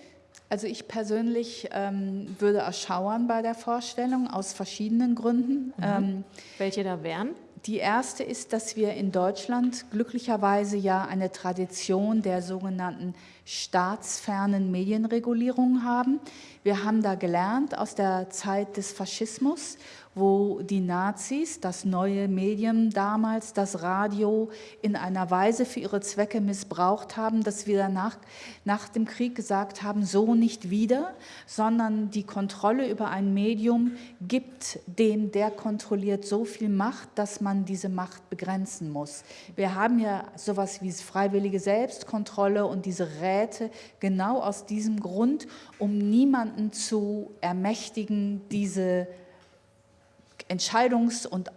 Also ich persönlich ähm, würde erschauern bei der Vorstellung aus verschiedenen Gründen. Mhm. Ähm, Welche da wären? Die erste ist, dass wir in Deutschland glücklicherweise ja eine Tradition der sogenannten staatsfernen Medienregulierungen haben. Wir haben da gelernt aus der Zeit des Faschismus, wo die Nazis das neue Medium damals, das Radio, in einer Weise für ihre Zwecke missbraucht haben, dass wir danach nach dem Krieg gesagt haben, so nicht wieder, sondern die Kontrolle über ein Medium gibt dem, der kontrolliert, so viel Macht, dass man diese Macht begrenzen muss. Wir haben ja sowas wie freiwillige Selbstkontrolle und diese Räte genau aus diesem Grund, um niemanden zu ermächtigen, diese Entscheidungs- und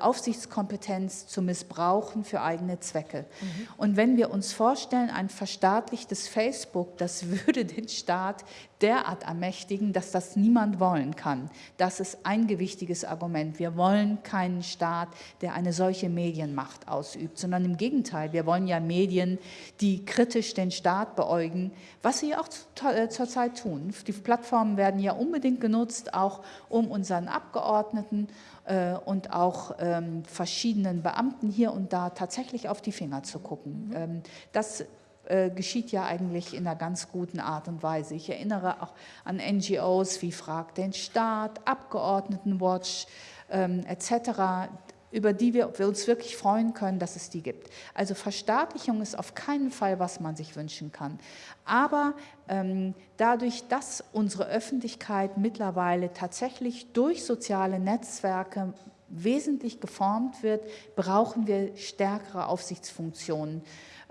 Aufsichtskompetenz zu missbrauchen für eigene Zwecke. Mhm. Und wenn wir uns vorstellen, ein verstaatlichtes Facebook, das würde den Staat derart ermächtigen, dass das niemand wollen kann. Das ist ein gewichtiges Argument. Wir wollen keinen Staat, der eine solche Medienmacht ausübt, sondern im Gegenteil, wir wollen ja Medien, die kritisch den Staat beäugen, was sie auch äh, zurzeit tun. Die Plattformen werden ja unbedingt genutzt, auch um unseren Abgeordneten äh, und auch ähm, verschiedenen Beamten hier und da tatsächlich auf die Finger zu gucken. Mhm. Ähm, das äh, geschieht ja eigentlich in einer ganz guten Art und Weise. Ich erinnere auch an NGOs wie Frag den Staat, Abgeordnetenwatch ähm, etc., über die wir, uns wirklich freuen können, dass es die gibt. Also Verstaatlichung ist auf keinen Fall, was man sich wünschen kann. Aber ähm, dadurch, dass unsere Öffentlichkeit mittlerweile tatsächlich durch soziale Netzwerke wesentlich geformt wird, brauchen wir stärkere Aufsichtsfunktionen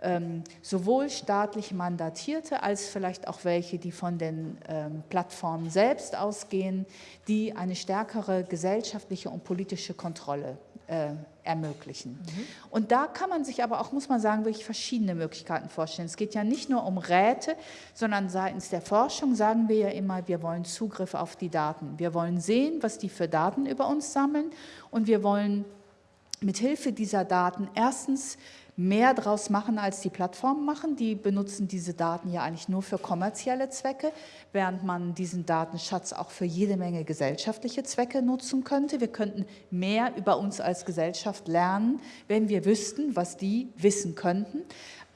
ähm, sowohl staatlich mandatierte als vielleicht auch welche, die von den ähm, Plattformen selbst ausgehen, die eine stärkere gesellschaftliche und politische Kontrolle äh, ermöglichen. Mhm. Und da kann man sich aber auch, muss man sagen, wirklich verschiedene Möglichkeiten vorstellen. Es geht ja nicht nur um Räte, sondern seitens der Forschung sagen wir ja immer, wir wollen Zugriff auf die Daten. Wir wollen sehen, was die für Daten über uns sammeln und wir wollen mit Hilfe dieser Daten erstens mehr draus machen, als die Plattformen machen. Die benutzen diese Daten ja eigentlich nur für kommerzielle Zwecke, während man diesen Datenschatz auch für jede Menge gesellschaftliche Zwecke nutzen könnte. Wir könnten mehr über uns als Gesellschaft lernen, wenn wir wüssten, was die wissen könnten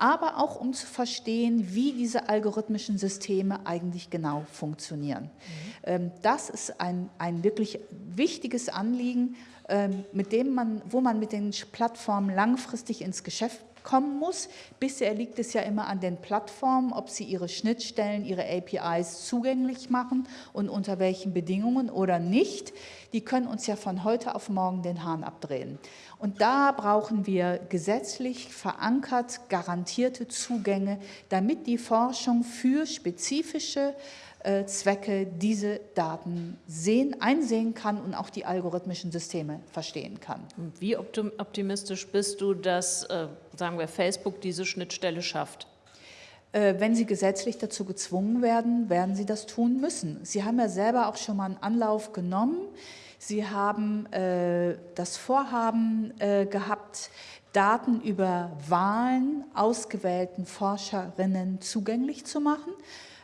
aber auch um zu verstehen, wie diese algorithmischen Systeme eigentlich genau funktionieren. Mhm. Das ist ein, ein wirklich wichtiges Anliegen, ähm, mit dem man, wo man mit den Plattformen langfristig ins Geschäft kommen muss. Bisher liegt es ja immer an den Plattformen, ob sie ihre Schnittstellen, ihre APIs zugänglich machen und unter welchen Bedingungen oder nicht. Die können uns ja von heute auf morgen den Hahn abdrehen. Und da brauchen wir gesetzlich verankert garantierte Zugänge, damit die Forschung für spezifische Zwecke diese Daten sehen, einsehen kann und auch die algorithmischen Systeme verstehen kann. Wie optimistisch bist du, dass, äh, sagen wir, Facebook diese Schnittstelle schafft? Äh, wenn sie gesetzlich dazu gezwungen werden, werden sie das tun müssen. Sie haben ja selber auch schon mal einen Anlauf genommen. Sie haben äh, das Vorhaben äh, gehabt, Daten über Wahlen ausgewählten Forscherinnen zugänglich zu machen.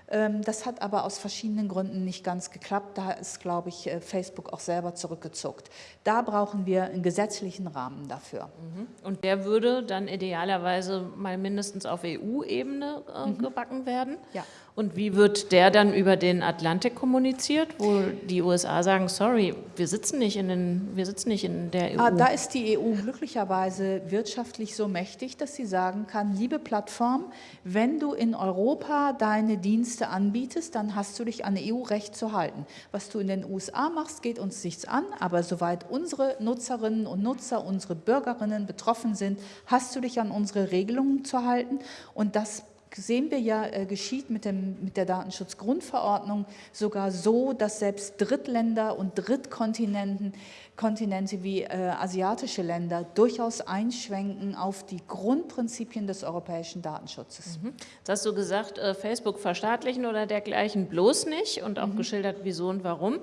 Ähm, das hat aber aus verschiedenen Gründen nicht ganz geklappt. Da ist, glaube ich, äh, Facebook auch selber zurückgezuckt. Da brauchen wir einen gesetzlichen Rahmen dafür. Mhm. Und der würde dann idealerweise mal mindestens auf EU-Ebene äh, mhm. gebacken werden? Ja. Und wie wird der dann über den Atlantik kommuniziert, wo die USA sagen, sorry, wir sitzen nicht in, den, wir sitzen nicht in der EU? Ah, da ist die EU glücklicherweise wirtschaftlich so mächtig, dass sie sagen kann, liebe Plattform, wenn du in Europa deine Dienste anbietest, dann hast du dich an EU-Recht zu halten. Was du in den USA machst, geht uns nichts an, aber soweit unsere Nutzerinnen und Nutzer, unsere Bürgerinnen betroffen sind, hast du dich an unsere Regelungen zu halten und das sehen wir ja, äh, geschieht mit, dem, mit der Datenschutzgrundverordnung sogar so, dass selbst Drittländer und Drittkontinenten Kontinente wie äh, asiatische Länder durchaus einschwenken auf die Grundprinzipien des europäischen Datenschutzes. Mhm. Jetzt hast du gesagt, äh, Facebook verstaatlichen oder dergleichen bloß nicht und auch mhm. geschildert, wieso und warum.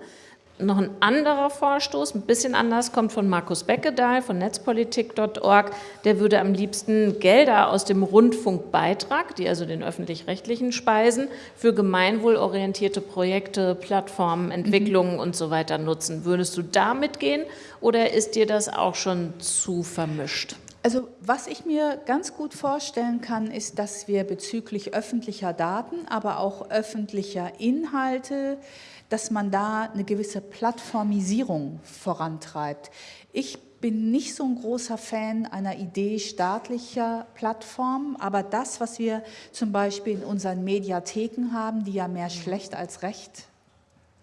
Noch ein anderer Vorstoß, ein bisschen anders, kommt von Markus Beckedahl von netzpolitik.org. Der würde am liebsten Gelder aus dem Rundfunkbeitrag, die also den öffentlich-rechtlichen speisen, für gemeinwohlorientierte Projekte, Plattformen, Entwicklungen mhm. und so weiter nutzen. Würdest du damit gehen oder ist dir das auch schon zu vermischt? Also was ich mir ganz gut vorstellen kann, ist, dass wir bezüglich öffentlicher Daten, aber auch öffentlicher Inhalte, dass man da eine gewisse Plattformisierung vorantreibt. Ich bin nicht so ein großer Fan einer Idee staatlicher Plattformen, aber das, was wir zum Beispiel in unseren Mediatheken haben, die ja mehr schlecht als recht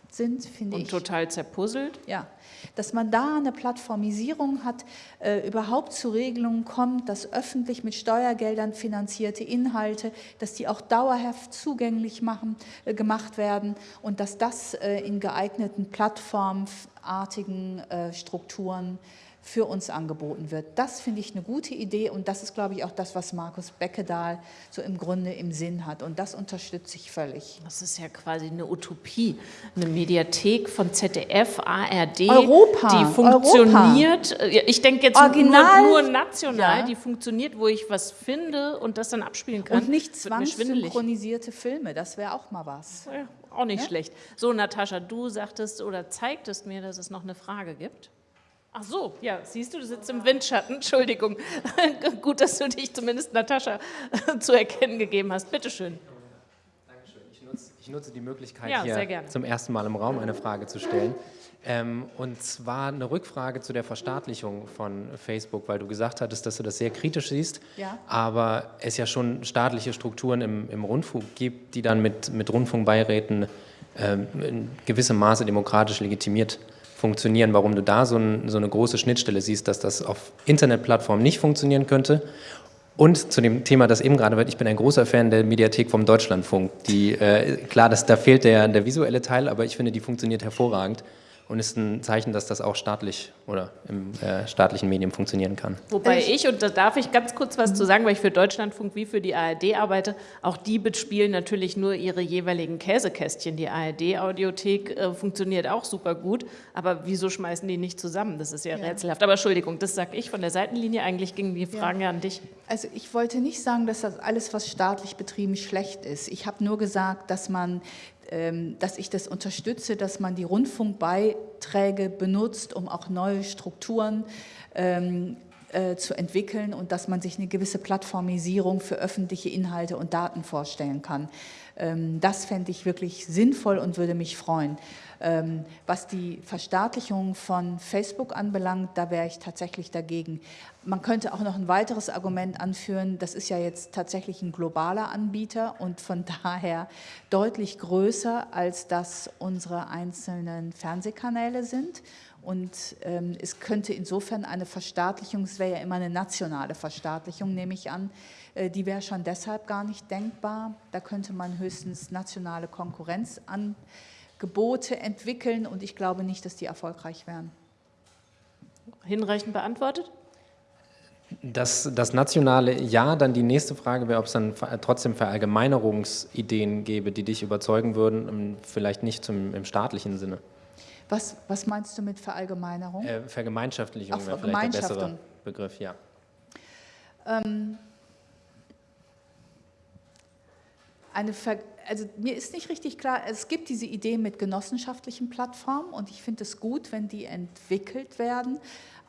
sind, finde ich. Und total zerpuzzelt. Ja, dass man da eine Plattformisierung hat, äh, überhaupt zu Regelungen kommt, dass öffentlich mit Steuergeldern finanzierte Inhalte, dass die auch dauerhaft zugänglich machen, äh, gemacht werden und dass das äh, in geeigneten plattformartigen äh, Strukturen für uns angeboten wird. Das finde ich eine gute Idee und das ist, glaube ich, auch das, was Markus Beckedahl so im Grunde im Sinn hat und das unterstütze ich völlig. Das ist ja quasi eine Utopie, eine Mediathek von ZDF, ARD, Europa, die funktioniert, Europa. ich denke jetzt Original, nur, nur national, ja. die funktioniert, wo ich was finde und das dann abspielen kann. Und nicht zwangssynchronisierte Filme, das wäre auch mal was. Ja, auch nicht ja? schlecht. So, Natascha, du sagtest oder zeigtest mir, dass es noch eine Frage gibt. Ach so, ja, siehst du, du sitzt im Windschatten. Entschuldigung. Gut, dass du dich zumindest Natascha zu erkennen gegeben hast. Bitte schön. Dankeschön. Ich nutze, ich nutze die Möglichkeit, ja, hier zum ersten Mal im Raum eine Frage zu stellen. Ähm, und zwar eine Rückfrage zu der Verstaatlichung von Facebook, weil du gesagt hattest, dass du das sehr kritisch siehst, ja. aber es ja schon staatliche Strukturen im, im Rundfunk gibt, die dann mit, mit Rundfunkbeiräten ähm, in gewissem Maße demokratisch legitimiert funktionieren, warum du da so, ein, so eine große Schnittstelle siehst, dass das auf Internetplattformen nicht funktionieren könnte. Und zu dem Thema, das eben gerade wird, ich bin ein großer Fan der Mediathek vom Deutschlandfunk. Die, äh, klar, das, da fehlt der, der visuelle Teil, aber ich finde, die funktioniert hervorragend und ist ein Zeichen, dass das auch staatlich oder im äh, staatlichen Medium funktionieren kann. Wobei ich, und da darf ich ganz kurz was zu sagen, weil ich für Deutschlandfunk wie für die ARD arbeite, auch die bespielen natürlich nur ihre jeweiligen Käsekästchen. Die ARD-Audiothek äh, funktioniert auch super gut, aber wieso schmeißen die nicht zusammen? Das ist ja, ja. rätselhaft. Aber Entschuldigung, das sage ich von der Seitenlinie, eigentlich gingen die Fragen ja. ja an dich. Also ich wollte nicht sagen, dass das alles, was staatlich betrieben schlecht ist. Ich habe nur gesagt, dass man dass ich das unterstütze, dass man die Rundfunkbeiträge benutzt, um auch neue Strukturen ähm, äh, zu entwickeln und dass man sich eine gewisse Plattformisierung für öffentliche Inhalte und Daten vorstellen kann. Ähm, das fände ich wirklich sinnvoll und würde mich freuen. Ähm, was die Verstaatlichung von Facebook anbelangt, da wäre ich tatsächlich dagegen. Man könnte auch noch ein weiteres Argument anführen, das ist ja jetzt tatsächlich ein globaler Anbieter und von daher deutlich größer, als das unsere einzelnen Fernsehkanäle sind. Und ähm, es könnte insofern eine Verstaatlichung, es wäre ja immer eine nationale Verstaatlichung, nehme ich an, die wäre schon deshalb gar nicht denkbar. Da könnte man höchstens nationale Konkurrenz an Gebote entwickeln und ich glaube nicht, dass die erfolgreich wären. Hinreichend beantwortet? Das, das nationale Ja, dann die nächste Frage wäre, ob es dann trotzdem Verallgemeinerungsideen gäbe, die dich überzeugen würden, ähm, vielleicht nicht zum, im staatlichen Sinne. Was, was meinst du mit Verallgemeinerung? Äh, Vergemeinschaftlichung wäre vielleicht der bessere Begriff, ja. Ähm, eine Ver also mir ist nicht richtig klar, es gibt diese Idee mit genossenschaftlichen Plattformen und ich finde es gut, wenn die entwickelt werden,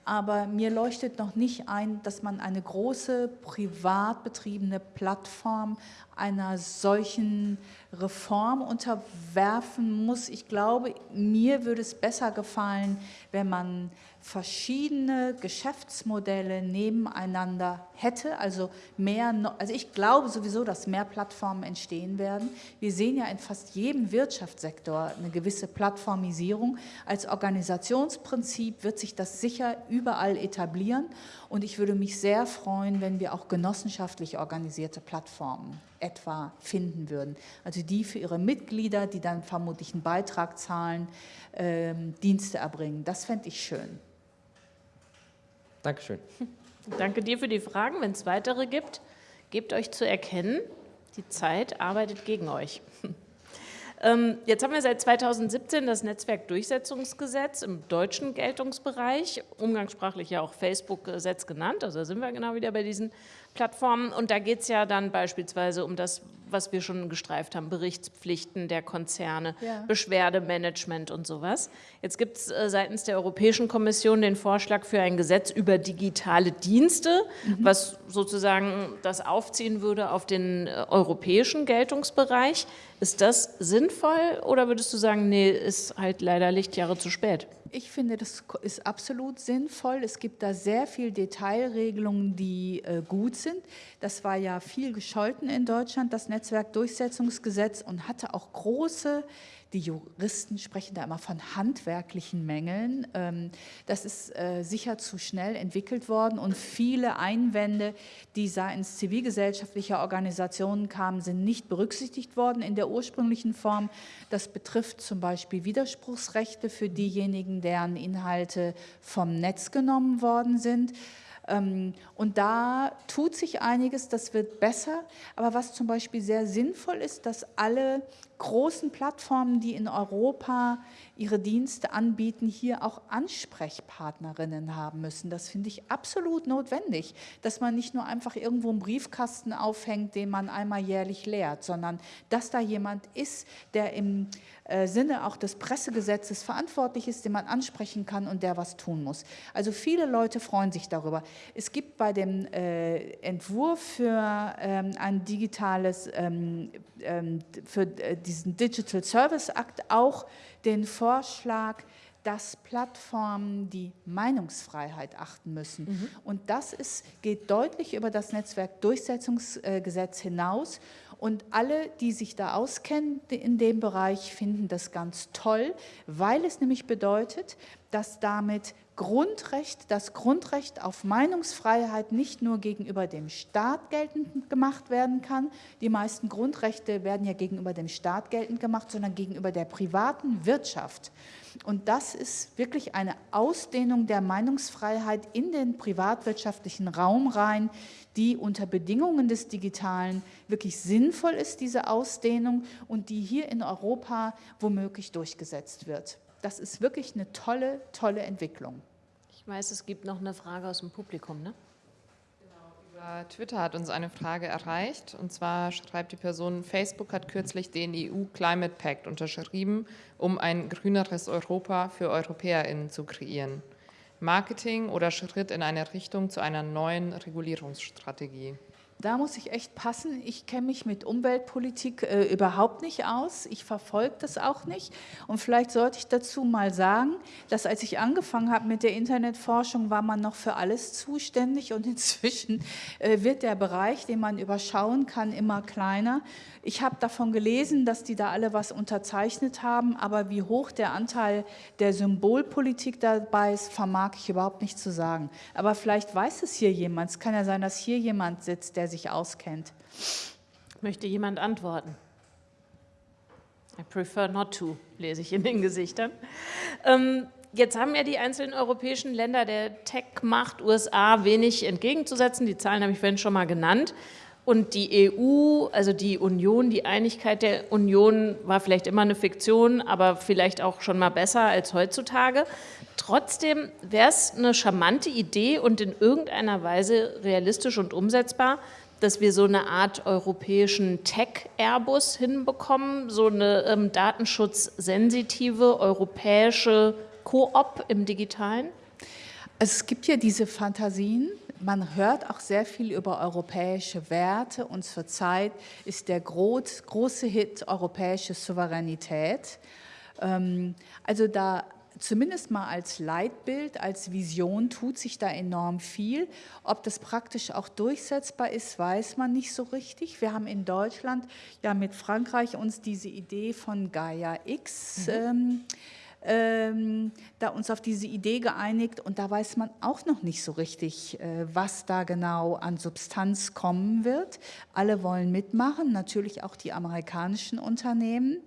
aber mir leuchtet noch nicht ein, dass man eine große privat betriebene Plattform einer solchen Reform unterwerfen muss. Ich glaube, mir würde es besser gefallen, wenn man verschiedene Geschäftsmodelle nebeneinander hätte, also mehr, also ich glaube sowieso, dass mehr Plattformen entstehen werden. Wir sehen ja in fast jedem Wirtschaftssektor eine gewisse Plattformisierung. Als Organisationsprinzip wird sich das sicher überall etablieren und ich würde mich sehr freuen, wenn wir auch genossenschaftlich organisierte Plattformen etwa finden würden. Also die für ihre Mitglieder, die dann vermutlich einen Beitrag zahlen, ähm, Dienste erbringen. Das fände ich schön. Dankeschön. Danke dir für die Fragen. Wenn es weitere gibt, gebt euch zu erkennen, die Zeit arbeitet gegen euch. Ähm, jetzt haben wir seit 2017 das Netzwerkdurchsetzungsgesetz im deutschen Geltungsbereich, umgangssprachlich ja auch Facebook-Gesetz genannt, also da sind wir genau wieder bei diesen Plattformen und da geht es ja dann beispielsweise um das, was wir schon gestreift haben, Berichtspflichten der Konzerne, ja. Beschwerdemanagement und sowas. Jetzt gibt es äh, seitens der Europäischen Kommission den Vorschlag für ein Gesetz über digitale Dienste, mhm. was sozusagen das aufziehen würde auf den äh, europäischen Geltungsbereich. Ist das sinnvoll oder würdest du sagen, nee, ist halt leider Lichtjahre zu spät? Ich finde, das ist absolut sinnvoll. Es gibt da sehr viele Detailregelungen, die äh, gut sind. Das war ja viel gescholten in Deutschland, das Netzwerkdurchsetzungsgesetz, und hatte auch große die Juristen sprechen da immer von handwerklichen Mängeln. Ähm, das ist äh, sicher zu schnell entwickelt worden und viele Einwände, die seitens zivilgesellschaftlicher Organisationen kamen, sind nicht berücksichtigt worden in der ursprünglichen Form. Das betrifft zum Beispiel Widerspruchsrechte für diejenigen, deren Inhalte vom Netz genommen worden sind. Ähm, und da tut sich einiges, das wird besser. Aber was zum Beispiel sehr sinnvoll ist, dass alle großen Plattformen, die in Europa ihre Dienste anbieten, hier auch Ansprechpartnerinnen haben müssen. Das finde ich absolut notwendig, dass man nicht nur einfach irgendwo einen Briefkasten aufhängt, den man einmal jährlich leert, sondern dass da jemand ist, der im äh, Sinne auch des Pressegesetzes verantwortlich ist, den man ansprechen kann und der was tun muss. Also viele Leute freuen sich darüber. Es gibt bei dem äh, Entwurf für ähm, ein digitales, ähm, ähm, für äh, diesen Digital Service Act auch den Vorschlag, dass Plattformen die Meinungsfreiheit achten müssen. Mhm. Und das ist, geht deutlich über das Netzwerkdurchsetzungsgesetz hinaus. Und alle, die sich da auskennen in dem Bereich, finden das ganz toll, weil es nämlich bedeutet, dass damit Grundrecht, das Grundrecht auf Meinungsfreiheit nicht nur gegenüber dem Staat geltend gemacht werden kann. Die meisten Grundrechte werden ja gegenüber dem Staat geltend gemacht, sondern gegenüber der privaten Wirtschaft. Und das ist wirklich eine Ausdehnung der Meinungsfreiheit in den privatwirtschaftlichen Raum rein, die unter Bedingungen des Digitalen wirklich sinnvoll ist, diese Ausdehnung, und die hier in Europa womöglich durchgesetzt wird. Das ist wirklich eine tolle, tolle Entwicklung. Ich weiß, es gibt noch eine Frage aus dem Publikum, ne? Genau, über Twitter hat uns eine Frage erreicht. Und zwar schreibt die Person, Facebook hat kürzlich den EU Climate Pact unterschrieben, um ein grüneres Europa für EuropäerInnen zu kreieren. Marketing oder Schritt in eine Richtung zu einer neuen Regulierungsstrategie? Da muss ich echt passen. Ich kenne mich mit Umweltpolitik äh, überhaupt nicht aus. Ich verfolge das auch nicht. Und vielleicht sollte ich dazu mal sagen, dass als ich angefangen habe mit der Internetforschung, war man noch für alles zuständig. Und inzwischen äh, wird der Bereich, den man überschauen kann, immer kleiner. Ich habe davon gelesen, dass die da alle was unterzeichnet haben. Aber wie hoch der Anteil der Symbolpolitik dabei ist, vermag ich überhaupt nicht zu sagen. Aber vielleicht weiß es hier jemand. Es kann ja sein, dass hier jemand sitzt, der sich auskennt. Möchte jemand antworten? I prefer not to, lese ich in den Gesichtern. Ähm, jetzt haben ja die einzelnen europäischen Länder der Tech-Macht USA wenig entgegenzusetzen. Die Zahlen habe ich vorhin schon mal genannt. Und die EU, also die Union, die Einigkeit der Union war vielleicht immer eine Fiktion, aber vielleicht auch schon mal besser als heutzutage. Trotzdem wäre es eine charmante Idee und in irgendeiner Weise realistisch und umsetzbar, dass wir so eine Art europäischen Tech-Airbus hinbekommen, so eine ähm, datenschutzsensitive europäische Koop im Digitalen? Es gibt ja diese Fantasien. Man hört auch sehr viel über europäische Werte und zurzeit ist der große Hit europäische Souveränität. Ähm, also da zumindest mal als Leitbild, als Vision tut sich da enorm viel. Ob das praktisch auch durchsetzbar ist, weiß man nicht so richtig. Wir haben in Deutschland ja mit Frankreich uns diese Idee von Gaia X mhm. ähm, ähm, da uns auf diese Idee geeinigt und da weiß man auch noch nicht so richtig, äh, was da genau an Substanz kommen wird. Alle wollen mitmachen, natürlich auch die amerikanischen Unternehmen.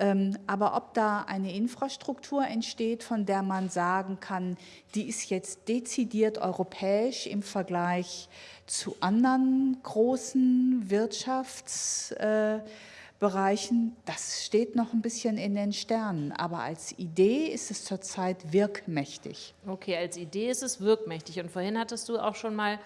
Ähm, aber ob da eine Infrastruktur entsteht, von der man sagen kann, die ist jetzt dezidiert europäisch im Vergleich zu anderen großen Wirtschaftsbereichen, Bereichen, das steht noch ein bisschen in den Sternen. Aber als Idee ist es zurzeit wirkmächtig. Okay, als Idee ist es wirkmächtig. Und vorhin hattest du auch schon mal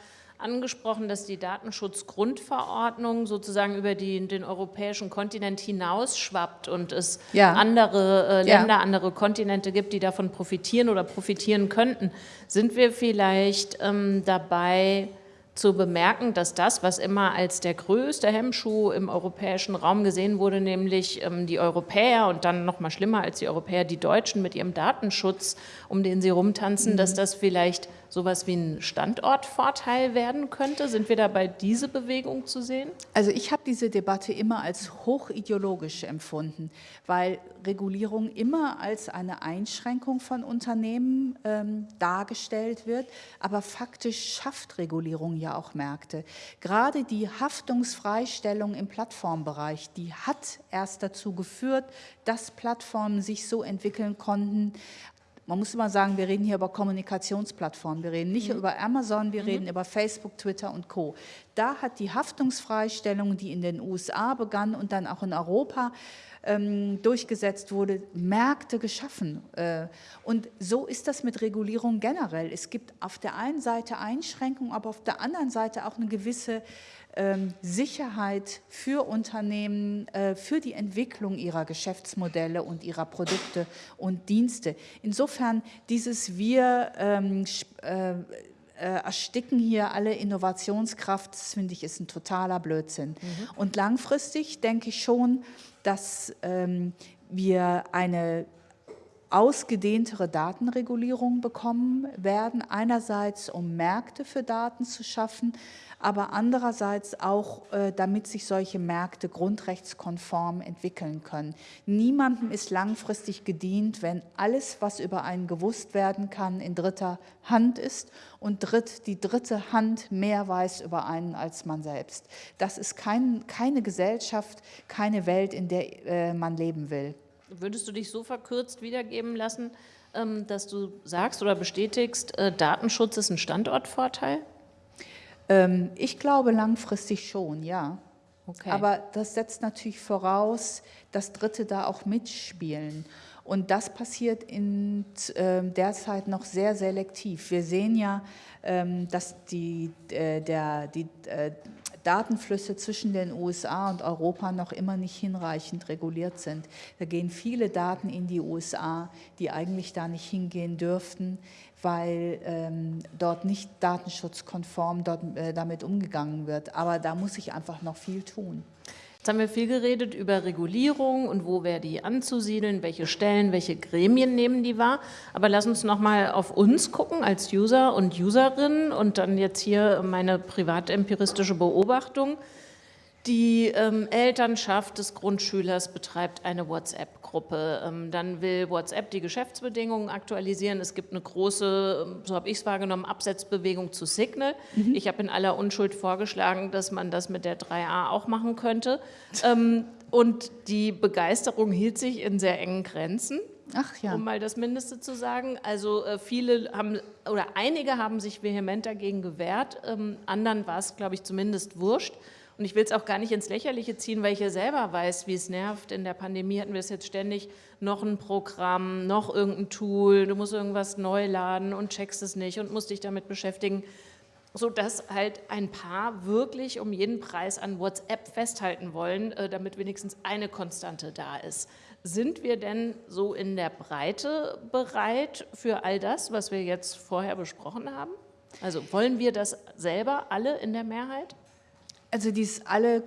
angesprochen, dass die Datenschutzgrundverordnung sozusagen über die, den europäischen Kontinent hinausschwappt und es ja. andere äh, Länder, ja. andere Kontinente gibt, die davon profitieren oder profitieren könnten. Sind wir vielleicht ähm, dabei, zu bemerken, dass das, was immer als der größte Hemmschuh im europäischen Raum gesehen wurde, nämlich ähm, die Europäer und dann noch mal schlimmer als die Europäer, die Deutschen mit ihrem Datenschutz, um den sie rumtanzen, mhm. dass das vielleicht sowas wie ein Standortvorteil werden könnte? Sind wir dabei, diese Bewegung zu sehen? Also ich habe diese Debatte immer als hochideologisch empfunden, weil Regulierung immer als eine Einschränkung von Unternehmen ähm, dargestellt wird, aber faktisch schafft Regulierung ja auch Märkte. Gerade die Haftungsfreistellung im Plattformbereich, die hat erst dazu geführt, dass Plattformen sich so entwickeln konnten, man muss immer sagen, wir reden hier über Kommunikationsplattformen. Wir reden nicht mhm. über Amazon, wir mhm. reden über Facebook, Twitter und Co. Da hat die Haftungsfreistellung, die in den USA begann und dann auch in Europa ähm, durchgesetzt wurde, Märkte geschaffen. Äh, und so ist das mit Regulierung generell. Es gibt auf der einen Seite Einschränkungen, aber auf der anderen Seite auch eine gewisse Sicherheit für Unternehmen, äh, für die Entwicklung ihrer Geschäftsmodelle und ihrer Produkte und Dienste. Insofern dieses Wir ähm, äh, äh, ersticken hier alle Innovationskraft, das finde ich ist ein totaler Blödsinn. Mhm. Und langfristig denke ich schon, dass ähm, wir eine ausgedehntere Datenregulierung bekommen werden, einerseits um Märkte für Daten zu schaffen, aber andererseits auch, äh, damit sich solche Märkte grundrechtskonform entwickeln können. Niemandem ist langfristig gedient, wenn alles, was über einen gewusst werden kann, in dritter Hand ist und dritt, die dritte Hand mehr weiß über einen als man selbst. Das ist kein, keine Gesellschaft, keine Welt, in der äh, man leben will. Würdest du dich so verkürzt wiedergeben lassen, ähm, dass du sagst oder bestätigst, äh, Datenschutz ist ein Standortvorteil? Ähm, ich glaube langfristig schon, ja. Okay. Aber das setzt natürlich voraus, dass Dritte da auch mitspielen. Und das passiert in, äh, derzeit noch sehr selektiv. Wir sehen ja, ähm, dass die, äh, der, die äh, Datenflüsse zwischen den USA und Europa noch immer nicht hinreichend reguliert sind. Da gehen viele Daten in die USA, die eigentlich da nicht hingehen dürften, weil ähm, dort nicht datenschutzkonform dort, äh, damit umgegangen wird. Aber da muss ich einfach noch viel tun. Jetzt haben wir viel geredet über Regulierung und wo wäre die anzusiedeln, welche Stellen, welche Gremien nehmen die wahr. Aber lass uns noch mal auf uns gucken als User und Userinnen und dann jetzt hier meine privatempiristische Beobachtung. Die ähm, Elternschaft des Grundschülers betreibt eine WhatsApp-Gruppe. Ähm, dann will WhatsApp die Geschäftsbedingungen aktualisieren. Es gibt eine große, ähm, so habe ich es wahrgenommen, Absetzbewegung zu Signal. Mhm. Ich habe in aller Unschuld vorgeschlagen, dass man das mit der 3a auch machen könnte. ähm, und die Begeisterung hielt sich in sehr engen Grenzen. Ach ja. Um mal das Mindeste zu sagen. Also äh, viele haben, oder einige haben sich vehement dagegen gewehrt. Anderen war es, glaube ich, zumindest wurscht. Und ich will es auch gar nicht ins Lächerliche ziehen, weil ich ja selber weiß, wie es nervt. In der Pandemie hatten wir es jetzt ständig, noch ein Programm, noch irgendein Tool, du musst irgendwas neu laden und checkst es nicht und musst dich damit beschäftigen, sodass halt ein paar wirklich um jeden Preis an WhatsApp festhalten wollen, äh, damit wenigstens eine Konstante da ist. Sind wir denn so in der Breite bereit für all das, was wir jetzt vorher besprochen haben? Also wollen wir das selber alle in der Mehrheit? Also dies alle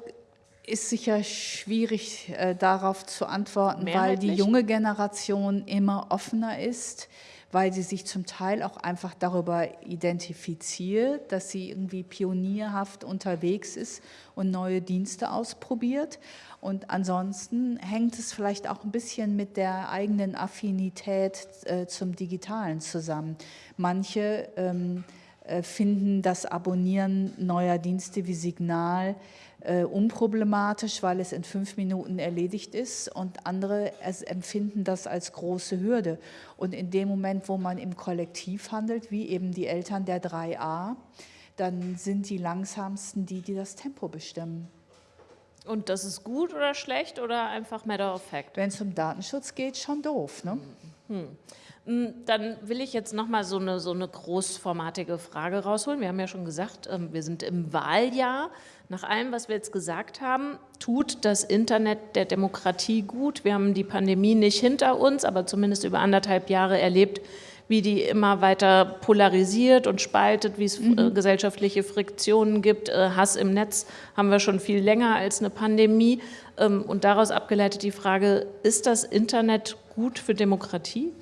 ist sicher schwierig äh, darauf zu antworten, weil die junge Generation immer offener ist, weil sie sich zum Teil auch einfach darüber identifiziert, dass sie irgendwie pionierhaft unterwegs ist und neue Dienste ausprobiert. Und ansonsten hängt es vielleicht auch ein bisschen mit der eigenen Affinität äh, zum Digitalen zusammen. Manche ähm, äh, finden das Abonnieren neuer Dienste wie Signal äh, unproblematisch, weil es in fünf Minuten erledigt ist und andere empfinden das als große Hürde. Und in dem Moment, wo man im Kollektiv handelt, wie eben die Eltern der 3a, dann sind die langsamsten die, die das Tempo bestimmen. Und das ist gut oder schlecht oder einfach matter of fact? Wenn es um Datenschutz geht, schon doof. Ne? Hm. Hm, dann will ich jetzt noch mal so eine, so eine großformatige Frage rausholen. Wir haben ja schon gesagt, ähm, wir sind im Wahljahr. Nach allem, was wir jetzt gesagt haben, tut das Internet der Demokratie gut. Wir haben die Pandemie nicht hinter uns, aber zumindest über anderthalb Jahre erlebt, wie die immer weiter polarisiert und spaltet, wie es mhm. Äh, gesellschaftliche Friktionen gibt. Äh, Hass im Netz haben wir schon viel länger als eine Pandemie. Ähm, und daraus abgeleitet die Frage, ist das Internet gut für Demokratie?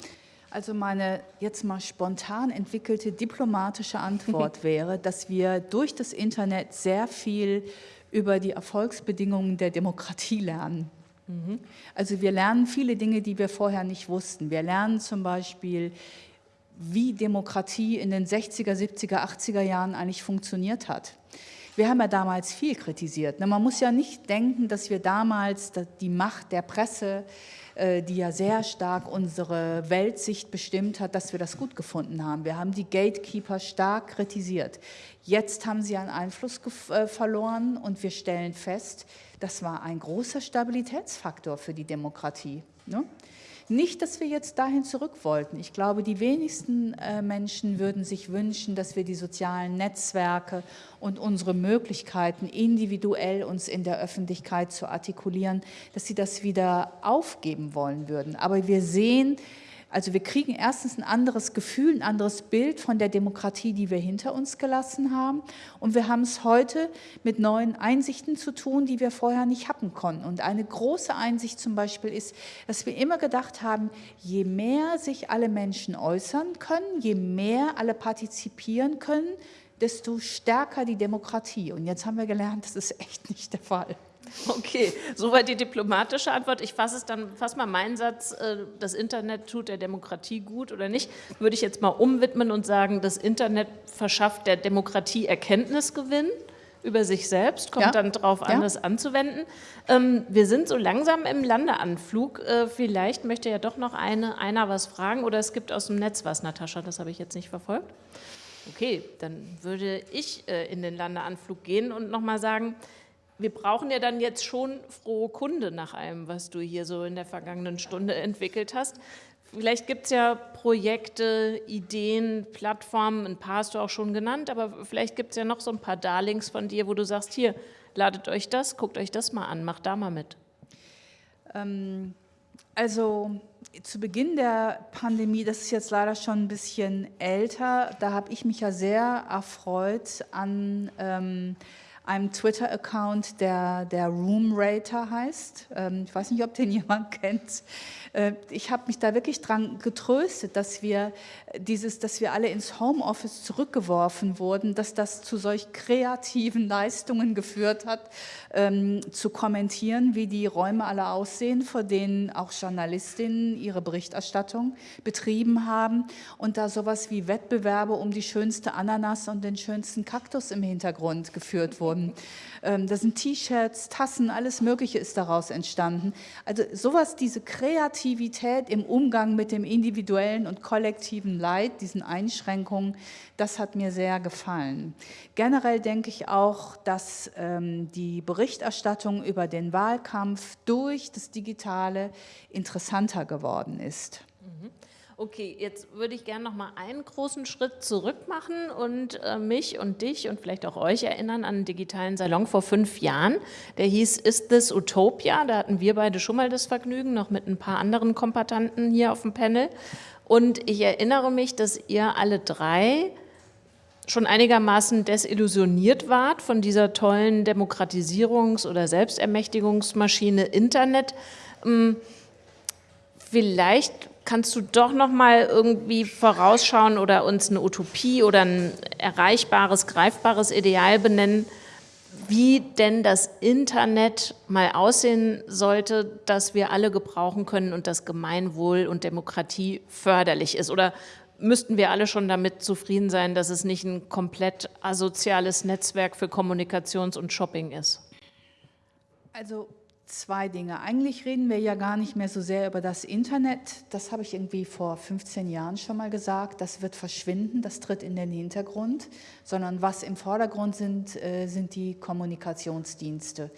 Also meine jetzt mal spontan entwickelte diplomatische Antwort wäre, dass wir durch das Internet sehr viel über die Erfolgsbedingungen der Demokratie lernen. Mhm. Also wir lernen viele Dinge, die wir vorher nicht wussten. Wir lernen zum Beispiel, wie Demokratie in den 60er, 70er, 80er Jahren eigentlich funktioniert hat. Wir haben ja damals viel kritisiert. Man muss ja nicht denken, dass wir damals die Macht der Presse, die ja sehr stark unsere Weltsicht bestimmt hat, dass wir das gut gefunden haben. Wir haben die Gatekeeper stark kritisiert. Jetzt haben sie einen Einfluss äh, verloren und wir stellen fest, das war ein großer Stabilitätsfaktor für die Demokratie. Ne? Nicht, dass wir jetzt dahin zurück wollten. Ich glaube, die wenigsten äh, Menschen würden sich wünschen, dass wir die sozialen Netzwerke und unsere Möglichkeiten, individuell uns in der Öffentlichkeit zu artikulieren, dass sie das wieder aufgeben wollen würden. Aber wir sehen, also wir kriegen erstens ein anderes Gefühl, ein anderes Bild von der Demokratie, die wir hinter uns gelassen haben. Und wir haben es heute mit neuen Einsichten zu tun, die wir vorher nicht haben konnten. Und eine große Einsicht zum Beispiel ist, dass wir immer gedacht haben, je mehr sich alle Menschen äußern können, je mehr alle partizipieren können, desto stärker die Demokratie. Und jetzt haben wir gelernt, das ist echt nicht der Fall. Okay, soweit die diplomatische Antwort. Ich fasse es dann, fasse mal meinen Satz, äh, das Internet tut der Demokratie gut oder nicht, würde ich jetzt mal umwidmen und sagen, das Internet verschafft der Demokratie Erkenntnisgewinn über sich selbst, kommt ja. dann darauf an, ja. das anzuwenden. Ähm, wir sind so langsam im Landeanflug. Äh, vielleicht möchte ja doch noch eine, einer was fragen oder es gibt aus dem Netz was, Natascha, das habe ich jetzt nicht verfolgt. Okay, dann würde ich äh, in den Landeanflug gehen und nochmal sagen, wir brauchen ja dann jetzt schon frohe Kunde nach allem, was du hier so in der vergangenen Stunde entwickelt hast. Vielleicht gibt es ja Projekte, Ideen, Plattformen, ein paar hast du auch schon genannt, aber vielleicht gibt es ja noch so ein paar Darlings von dir, wo du sagst, hier, ladet euch das, guckt euch das mal an, macht da mal mit. Ähm, also zu Beginn der Pandemie, das ist jetzt leider schon ein bisschen älter, da habe ich mich ja sehr erfreut an... Ähm, einem Twitter-Account, der, der Room Rater heißt. Ähm, ich weiß nicht, ob den jemand kennt. Äh, ich habe mich da wirklich dran getröstet, dass wir dieses, dass wir alle ins Homeoffice zurückgeworfen wurden, dass das zu solch kreativen Leistungen geführt hat, ähm, zu kommentieren, wie die Räume alle aussehen, vor denen auch Journalistinnen ihre Berichterstattung betrieben haben und da sowas wie Wettbewerbe um die schönste Ananas und den schönsten Kaktus im Hintergrund geführt wurden. Ähm, da sind T-Shirts, Tassen, alles Mögliche ist daraus entstanden. Also sowas, diese Kreativität im Umgang mit dem individuellen und kollektiven Leid, diesen Einschränkungen, das hat mir sehr gefallen. Generell denke ich auch, dass ähm, die Berichterstattung über den Wahlkampf durch das Digitale interessanter geworden ist. Okay, jetzt würde ich gerne noch mal einen großen Schritt zurück machen und äh, mich und dich und vielleicht auch euch erinnern an einen digitalen Salon vor fünf Jahren. Der hieß Ist This Utopia? Da hatten wir beide schon mal das Vergnügen, noch mit ein paar anderen Kompatanten hier auf dem Panel. Und ich erinnere mich, dass ihr alle drei schon einigermaßen desillusioniert wart von dieser tollen Demokratisierungs- oder Selbstermächtigungsmaschine Internet. Hm, vielleicht kannst du doch noch mal irgendwie vorausschauen oder uns eine Utopie oder ein erreichbares, greifbares Ideal benennen, wie denn das Internet mal aussehen sollte, dass wir alle gebrauchen können und das Gemeinwohl und Demokratie förderlich ist? Oder müssten wir alle schon damit zufrieden sein, dass es nicht ein komplett asoziales Netzwerk für Kommunikations- und Shopping ist? Also Zwei Dinge. Eigentlich reden wir ja gar nicht mehr so sehr über das Internet. Das habe ich irgendwie vor 15 Jahren schon mal gesagt. Das wird verschwinden, das tritt in den Hintergrund. Sondern was im Vordergrund sind, äh, sind die Kommunikationsdienste.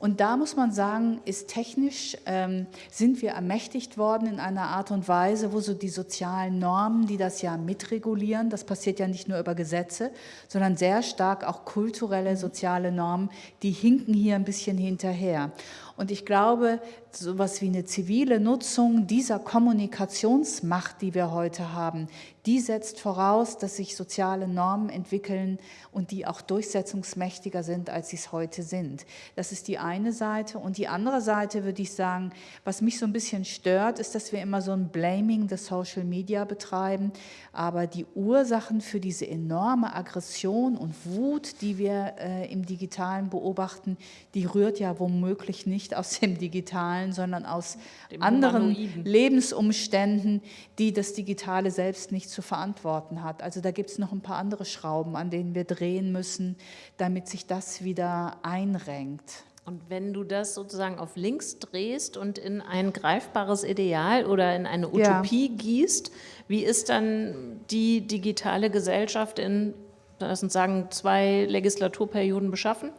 Und da muss man sagen, ist technisch, ähm, sind wir ermächtigt worden in einer Art und Weise, wo so die sozialen Normen, die das ja mitregulieren, das passiert ja nicht nur über Gesetze, sondern sehr stark auch kulturelle, soziale Normen, die hinken hier ein bisschen hinterher. Und ich glaube, so etwas wie eine zivile Nutzung dieser Kommunikationsmacht, die wir heute haben, die setzt voraus, dass sich soziale Normen entwickeln und die auch durchsetzungsmächtiger sind, als sie es heute sind. Das ist die eine Seite. Und die andere Seite würde ich sagen, was mich so ein bisschen stört, ist, dass wir immer so ein Blaming the Social Media betreiben. Aber die Ursachen für diese enorme Aggression und Wut, die wir äh, im Digitalen beobachten, die rührt ja womöglich nicht aus dem Digitalen, sondern aus dem anderen Humanoiden. Lebensumständen, die das Digitale selbst nicht zu verantworten hat. Also da gibt es noch ein paar andere Schrauben, an denen wir drehen müssen, damit sich das wieder einrenkt. Und wenn du das sozusagen auf links drehst und in ein greifbares Ideal oder in eine Utopie ja. gießt, wie ist dann die digitale Gesellschaft in, lass uns sagen, zwei Legislaturperioden beschaffen?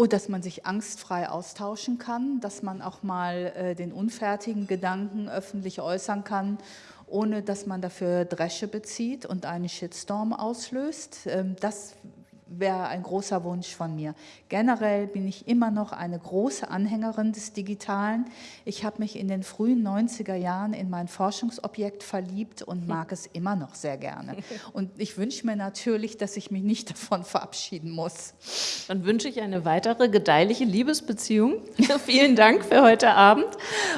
Oh, dass man sich angstfrei austauschen kann, dass man auch mal äh, den unfertigen Gedanken öffentlich äußern kann ohne dass man dafür Dresche bezieht und einen Shitstorm auslöst. Ähm, das wäre ein großer Wunsch von mir. Generell bin ich immer noch eine große Anhängerin des Digitalen. Ich habe mich in den frühen 90er Jahren in mein Forschungsobjekt verliebt und mag es immer noch sehr gerne. Und ich wünsche mir natürlich, dass ich mich nicht davon verabschieden muss. Dann wünsche ich eine weitere gedeihliche Liebesbeziehung. vielen Dank für heute Abend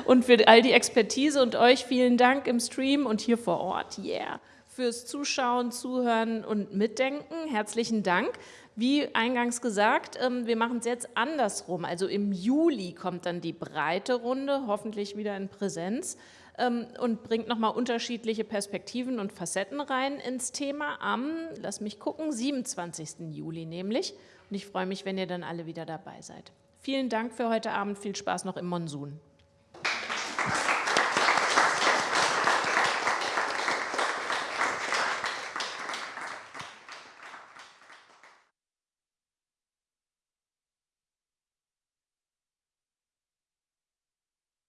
und für all die Expertise und euch vielen Dank im Stream und hier vor Ort. Yeah fürs Zuschauen, Zuhören und Mitdenken. Herzlichen Dank. Wie eingangs gesagt, ähm, wir machen es jetzt andersrum. Also im Juli kommt dann die breite Runde, hoffentlich wieder in Präsenz ähm, und bringt nochmal unterschiedliche Perspektiven und Facetten rein ins Thema am, lass mich gucken, 27. Juli nämlich. Und ich freue mich, wenn ihr dann alle wieder dabei seid. Vielen Dank für heute Abend. Viel Spaß noch im Monsun.